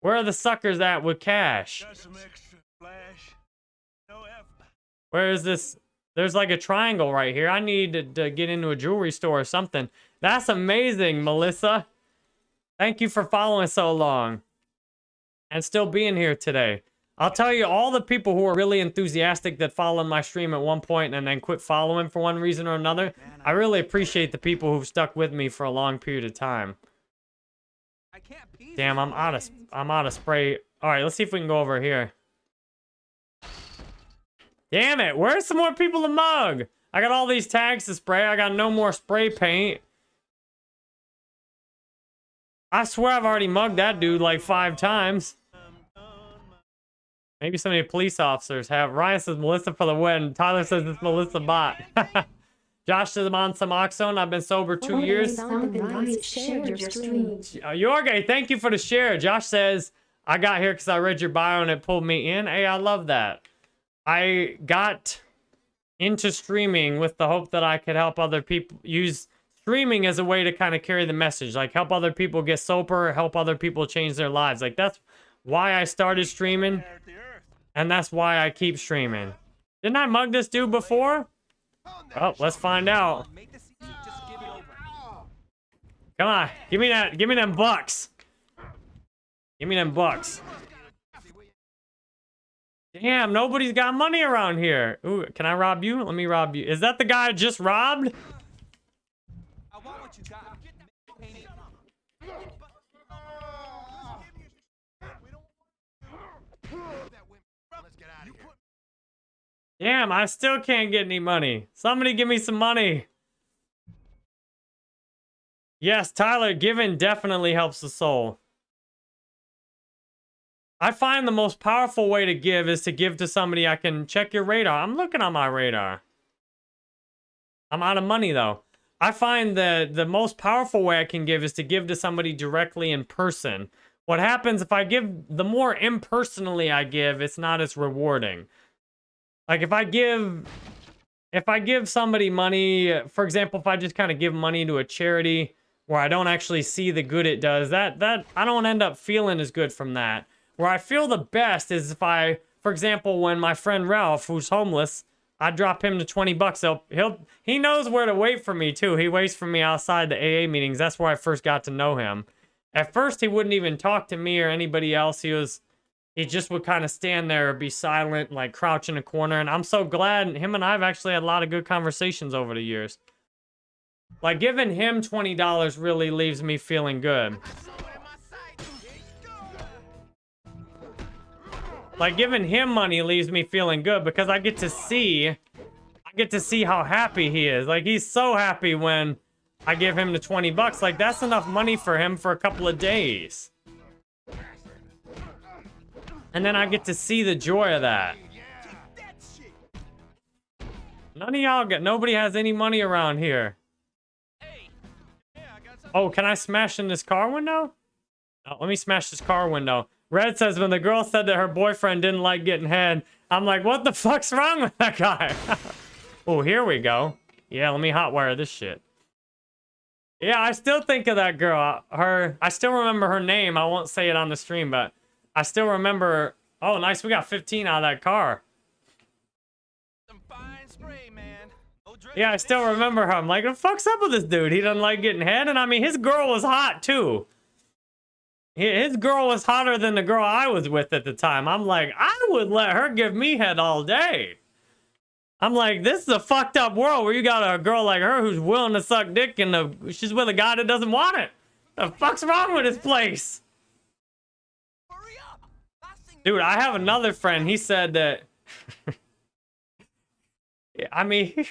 Where are the suckers at with cash? Got some extra flash. No effort. Where is this? There's like a triangle right here. I need to, to get into a jewelry store or something. That's amazing, Melissa. Thank you for following so long. And still being here today. I'll tell you, all the people who are really enthusiastic that followed my stream at one point and then quit following for one reason or another, I really appreciate the people who've stuck with me for a long period of time. I can't pee. Damn, I'm out of I'm out of spray. All right, let's see if we can go over here. Damn it, where's some more people to mug? I got all these tags to spray. I got no more spray paint. I swear I've already mugged that dude like five times. Maybe some of the police officers have. Ryan says Melissa for the win. Tyler says it's Melissa bot. Josh says I'm on Suboxone. I've been sober two years. Something nice shared your stream. Uh, Jorge, thank you for the share. Josh says, I got here because I read your bio and it pulled me in. Hey, I love that. I got into streaming with the hope that I could help other people use streaming as a way to kind of carry the message, like help other people get sober, help other people change their lives. Like that's why I started streaming, And that's why I keep streaming. Didn't I mug this dude before? Oh, let's find out. Come on, give me that, give me them bucks. Give me them bucks. Damn, nobody's got money around here. Ooh, can I rob you? Let me rob you. Is that the guy I just robbed? Damn, I still can't get any money. Somebody give me some money. Yes, Tyler, giving definitely helps the soul. I find the most powerful way to give is to give to somebody I can check your radar. I'm looking on my radar. I'm out of money though. I find that the most powerful way I can give is to give to somebody directly in person. What happens if I give, the more impersonally I give, it's not as rewarding. Like if I give, if I give somebody money, for example, if I just kind of give money to a charity where I don't actually see the good it does. That that I don't end up feeling as good from that. Where I feel the best is if I, for example, when my friend Ralph, who's homeless, I drop him to 20 bucks. He'll, he'll he knows where to wait for me too. He waits for me outside the AA meetings. That's where I first got to know him. At first, he wouldn't even talk to me or anybody else. He was he just would kind of stand there be silent, like crouch in a corner. And I'm so glad him and I have actually had a lot of good conversations over the years. Like giving him $20 really leaves me feeling good. Like giving him money leaves me feeling good because I get to see, I get to see how happy he is. Like he's so happy when I give him the 20 bucks. Like that's enough money for him for a couple of days. And then I get to see the joy of that. None of y'all get, nobody has any money around here. Oh, can I smash in this car window? Oh, let me smash this car window. Red says when the girl said that her boyfriend didn't like getting head, I'm like, what the fuck's wrong with that guy? oh, here we go. Yeah, let me hotwire this shit. Yeah, I still think of that girl. Uh, her, I still remember her name. I won't say it on the stream, but I still remember. Oh, nice. We got 15 out of that car. Spray, Yeah, I still remember her. I'm like, the fuck's up with this dude? He doesn't like getting head. And I mean, his girl was hot too. His girl was hotter than the girl I was with at the time. I'm like, I would let her give me head all day. I'm like, this is a fucked up world where you got a girl like her who's willing to suck dick and she's with a guy that doesn't want it. The fuck's wrong with this place? Hurry up. Last thing Dude, I have another friend. He said that. I mean, he,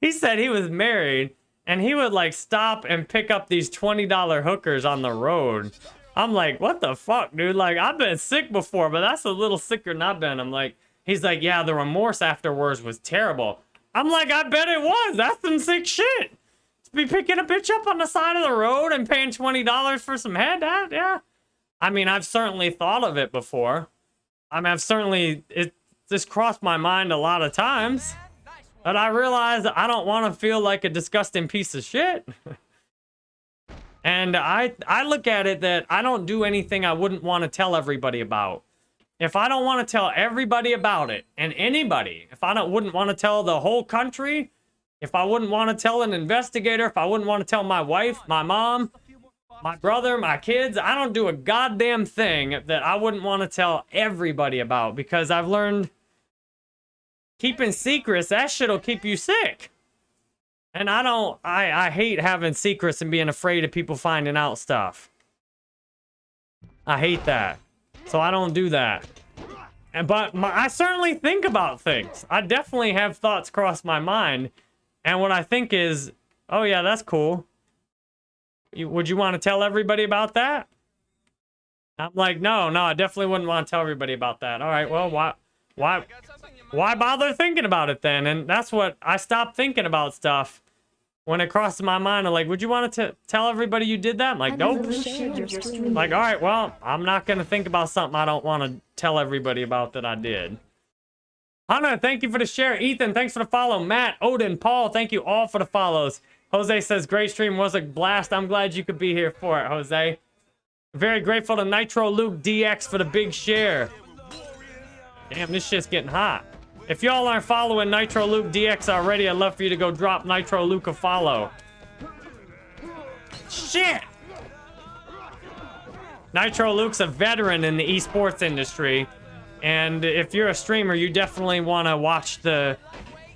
he said he was married and he would like stop and pick up these $20 hookers on the road. I'm like, what the fuck, dude? Like, I've been sick before, but that's a little sicker than I've been. I'm like, he's like, yeah, the remorse afterwards was terrible. I'm like, I bet it was. That's some sick shit. To be picking a bitch up on the side of the road and paying $20 for some head, that, yeah. I mean, I've certainly thought of it before. I mean, I've certainly it just crossed my mind a lot of times, but I realized I don't want to feel like a disgusting piece of shit. and I I look at it that I don't do anything I wouldn't want to tell everybody about. If I don't want to tell everybody about it, and anybody, if I don't wouldn't want to tell the whole country, if I wouldn't want to tell an investigator, if I wouldn't want to tell my wife, my mom, my brother, my kids, I don't do a goddamn thing that I wouldn't want to tell everybody about because I've learned keeping secrets, that shit'll keep you sick. And I don't, I, I hate having secrets and being afraid of people finding out stuff. I hate that. So I don't do that. And but my, I certainly think about things. I definitely have thoughts cross my mind. And what I think is, oh yeah, that's cool. You, would you want to tell everybody about that? I'm like, no, no, I definitely wouldn't want to tell everybody about that. All right, well, why, why, Got something in mind? why bother thinking about it then? And that's what I stopped thinking about stuff when it crosses my mind. I'm like, would you want to tell everybody you did that? I'm like, nope. Unknown shared your. Like, all right, well, I'm not gonna think about something I don't want to tell everybody about that I did. Hannah, thank you for the share. Ethan, thanks for the follow. Matt, Odin, Paul, thank you all for the follows. Jose says, great stream was a blast. I'm glad you could be here for it, Jose. Very grateful to Nitro Luke DX for the big share. Damn, this shit's getting hot. If y'all aren't following Nitro Luke DX already, I'd love for you to go drop Nitro Luke a follow. Shit! Nitro Luke's a veteran in the esports industry, and if you're a streamer, you definitely want to watch the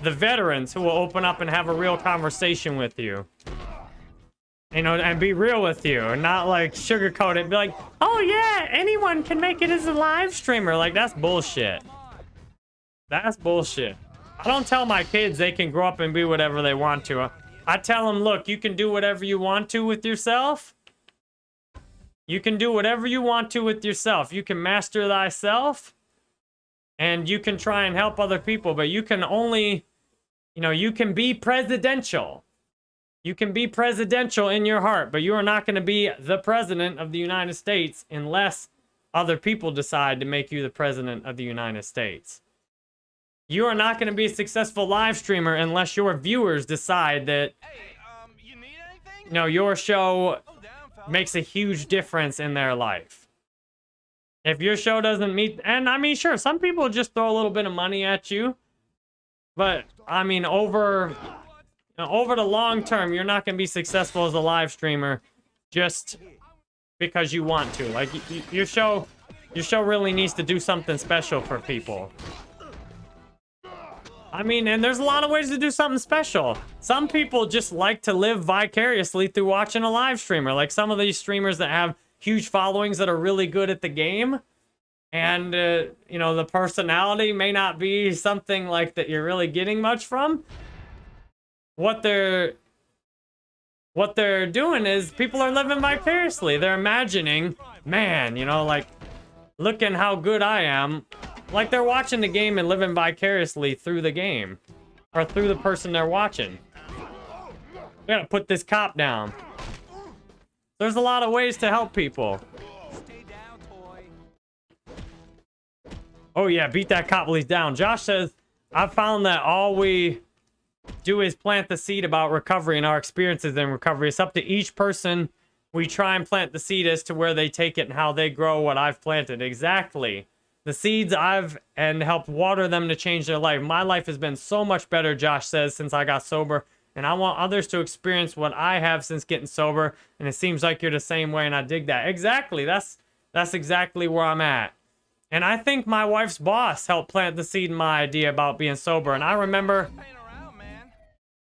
the veterans who will open up and have a real conversation with you. You know, and be real with you, and not like sugarcoat it. Be like, oh yeah, anyone can make it as a live streamer. Like that's bullshit. That's bullshit. I don't tell my kids they can grow up and be whatever they want to. I tell them, look, you can do whatever you want to with yourself. You can do whatever you want to with yourself. You can master thyself and you can try and help other people, but you can only, you know, you can be presidential. You can be presidential in your heart, but you are not going to be the president of the United States unless other people decide to make you the president of the United States. You are not going to be a successful live streamer unless your viewers decide that Hey, um, you need anything? you know, your show down, makes a huge difference in their life. If your show doesn't meet, and I mean, sure, some people just throw a little bit of money at you, but I mean, over you know, over the long term, you're not gonna be successful as a live streamer just because you want to. Like your show, your show really needs to do something special for people. I mean, and there's a lot of ways to do something special. Some people just like to live vicariously through watching a live streamer. Like some of these streamers that have huge followings that are really good at the game. And, uh, you know, the personality may not be something like that you're really getting much from. What they're what they're doing is people are living vicariously. They're imagining, man, you know, like looking how good I am. Like they're watching the game and living vicariously through the game. Or through the person they're watching. We gotta put this cop down. There's a lot of ways to help people. Oh yeah, beat that cop while he's down. Josh says, I've found that all we do is plant the seed about recovery and our experiences in recovery. It's up to each person. We try and plant the seed as to where they take it and how they grow what I've planted. Exactly. The seeds I've and helped water them to change their life. My life has been so much better, Josh says, since I got sober. And I want others to experience what I have since getting sober. And it seems like you're the same way, and I dig that. Exactly. That's that's exactly where I'm at. And I think my wife's boss helped plant the seed in my idea about being sober. And I remember Playing around, man.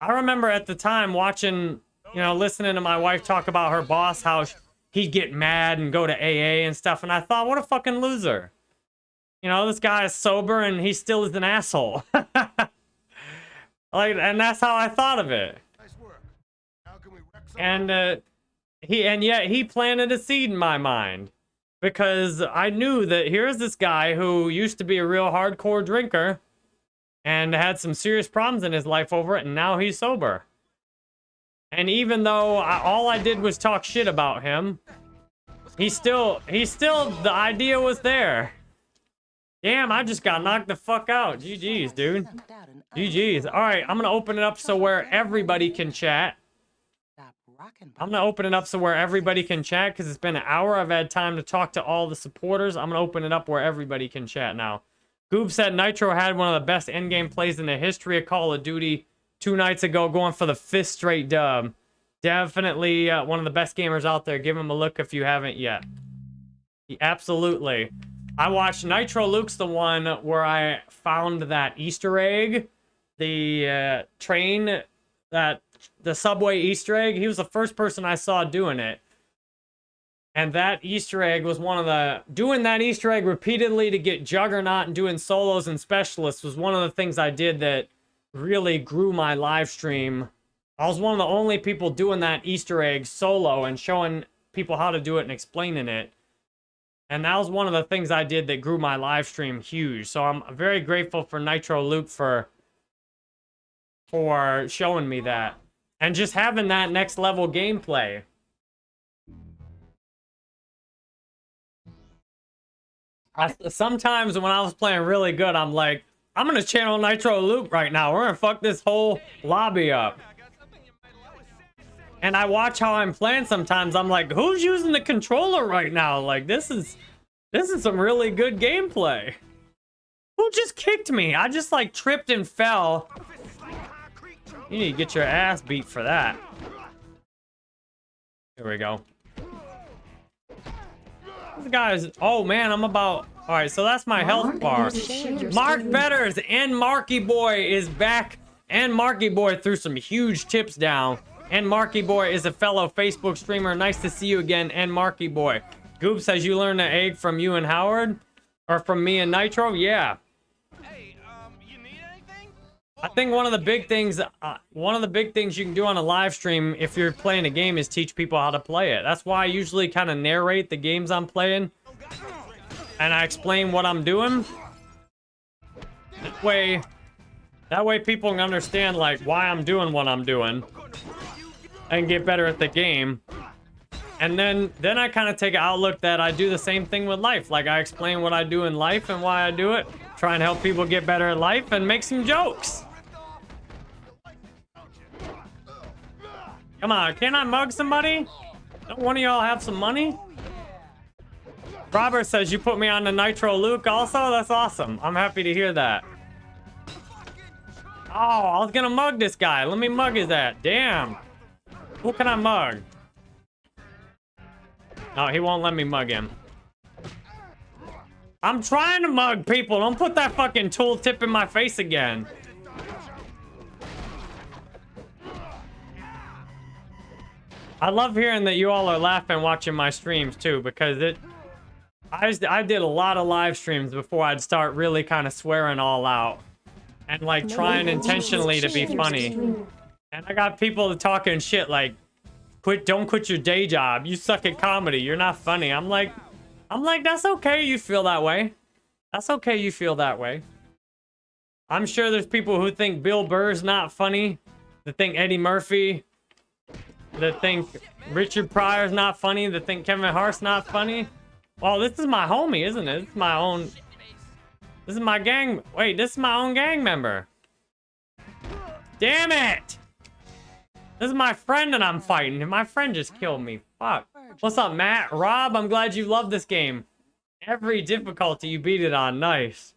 I remember at the time watching, you know, listening to my wife talk about her boss, how he'd get mad and go to AA and stuff. And I thought, what a fucking loser. You know, this guy is sober and he still is an asshole. like, and that's how I thought of it. Nice work. Now can we wreck some And uh, he, and yet he planted a seed in my mind because I knew that here's this guy who used to be a real hardcore drinker and had some serious problems in his life over it, and now he's sober. And even though I, all I did was talk shit about him, he still, he still, the idea was there. Damn, I just got knocked the fuck out. GG's, dude. GG's. All right, I'm gonna open it up so where everybody can chat. I'm gonna open it up so where everybody can chat because it's been an hour. I've had time to talk to all the supporters. I'm gonna open it up where everybody can chat now. Goob said Nitro had one of the best endgame plays in the history of Call of Duty two nights ago, going for the fifth straight dub. Definitely uh, one of the best gamers out there. Give him a look if you haven't yet. Absolutely. I watched Nitro Luke's the one where I found that Easter egg, the uh, train, that the subway Easter egg. He was the first person I saw doing it. And that Easter egg was one of the doing that Easter egg repeatedly to get Juggernaut and doing solos and specialists was one of the things I did that really grew my live stream. I was one of the only people doing that Easter egg solo and showing people how to do it and explaining it. And that was one of the things I did that grew my live stream huge. So I'm very grateful for Nitro Luke for for showing me that. And just having that next level gameplay. I, sometimes when I was playing really good, I'm like, I'm gonna channel Nitro Luke right now. We're gonna fuck this whole lobby up. And I watch how I'm playing sometimes. I'm like, who's using the controller right now? Like, this is this is some really good gameplay. Who just kicked me? I just like tripped and fell. You need to get your ass beat for that. Here we go. This guy's. Oh man, I'm about. All right, so that's my health bar. Mark Betters and Marky Boy is back. And Marky Boy threw some huge tips down. And Marky Boy is a fellow Facebook streamer. Nice to see you again. And Marky Boy. Goob says you learned the egg from you and Howard? Or from me and Nitro? Yeah. I think one of the big things, uh, one of the big things you can do on a live stream if you're playing a game is teach people how to play it. That's why I usually kind of narrate the games I'm playing, and I explain what I'm doing. That way, that way people can understand like why I'm doing what I'm doing, and get better at the game. And then, then I kind of take an outlook that I do the same thing with life. Like I explain what I do in life and why I do it. Try and help people get better at life and make some jokes. Come on, can I mug somebody? Don't one of y'all have some money? Robert says you put me on the Nitro Luke also? That's awesome. I'm happy to hear that. Oh, I was gonna mug this guy. Let me mug his ass. Damn. Who can I mug? No, he won't let me mug him. I'm trying to mug people. Don't put that fucking tool tip in my face again. I love hearing that you all are laughing watching my streams too because it I, just, I did a lot of live streams before I'd start really kind of swearing all out and like trying intentionally to be funny. And I got people talking shit like quit don't quit your day job. You suck at comedy. You're not funny. I'm like I'm like that's okay you feel that way. That's okay you feel that way. I'm sure there's people who think Bill Burr's not funny, that think Eddie Murphy, that think Richard Pryor's not funny, that think Kevin Hart's not funny. Well, this is my homie, isn't it? Is my own. This is my gang. Wait, this is my own gang member. Damn it! This is my friend that I'm fighting, and my friend just killed me. Fuck. What's up, Matt? Rob, I'm glad you love this game. Every difficulty you beat it on. Nice.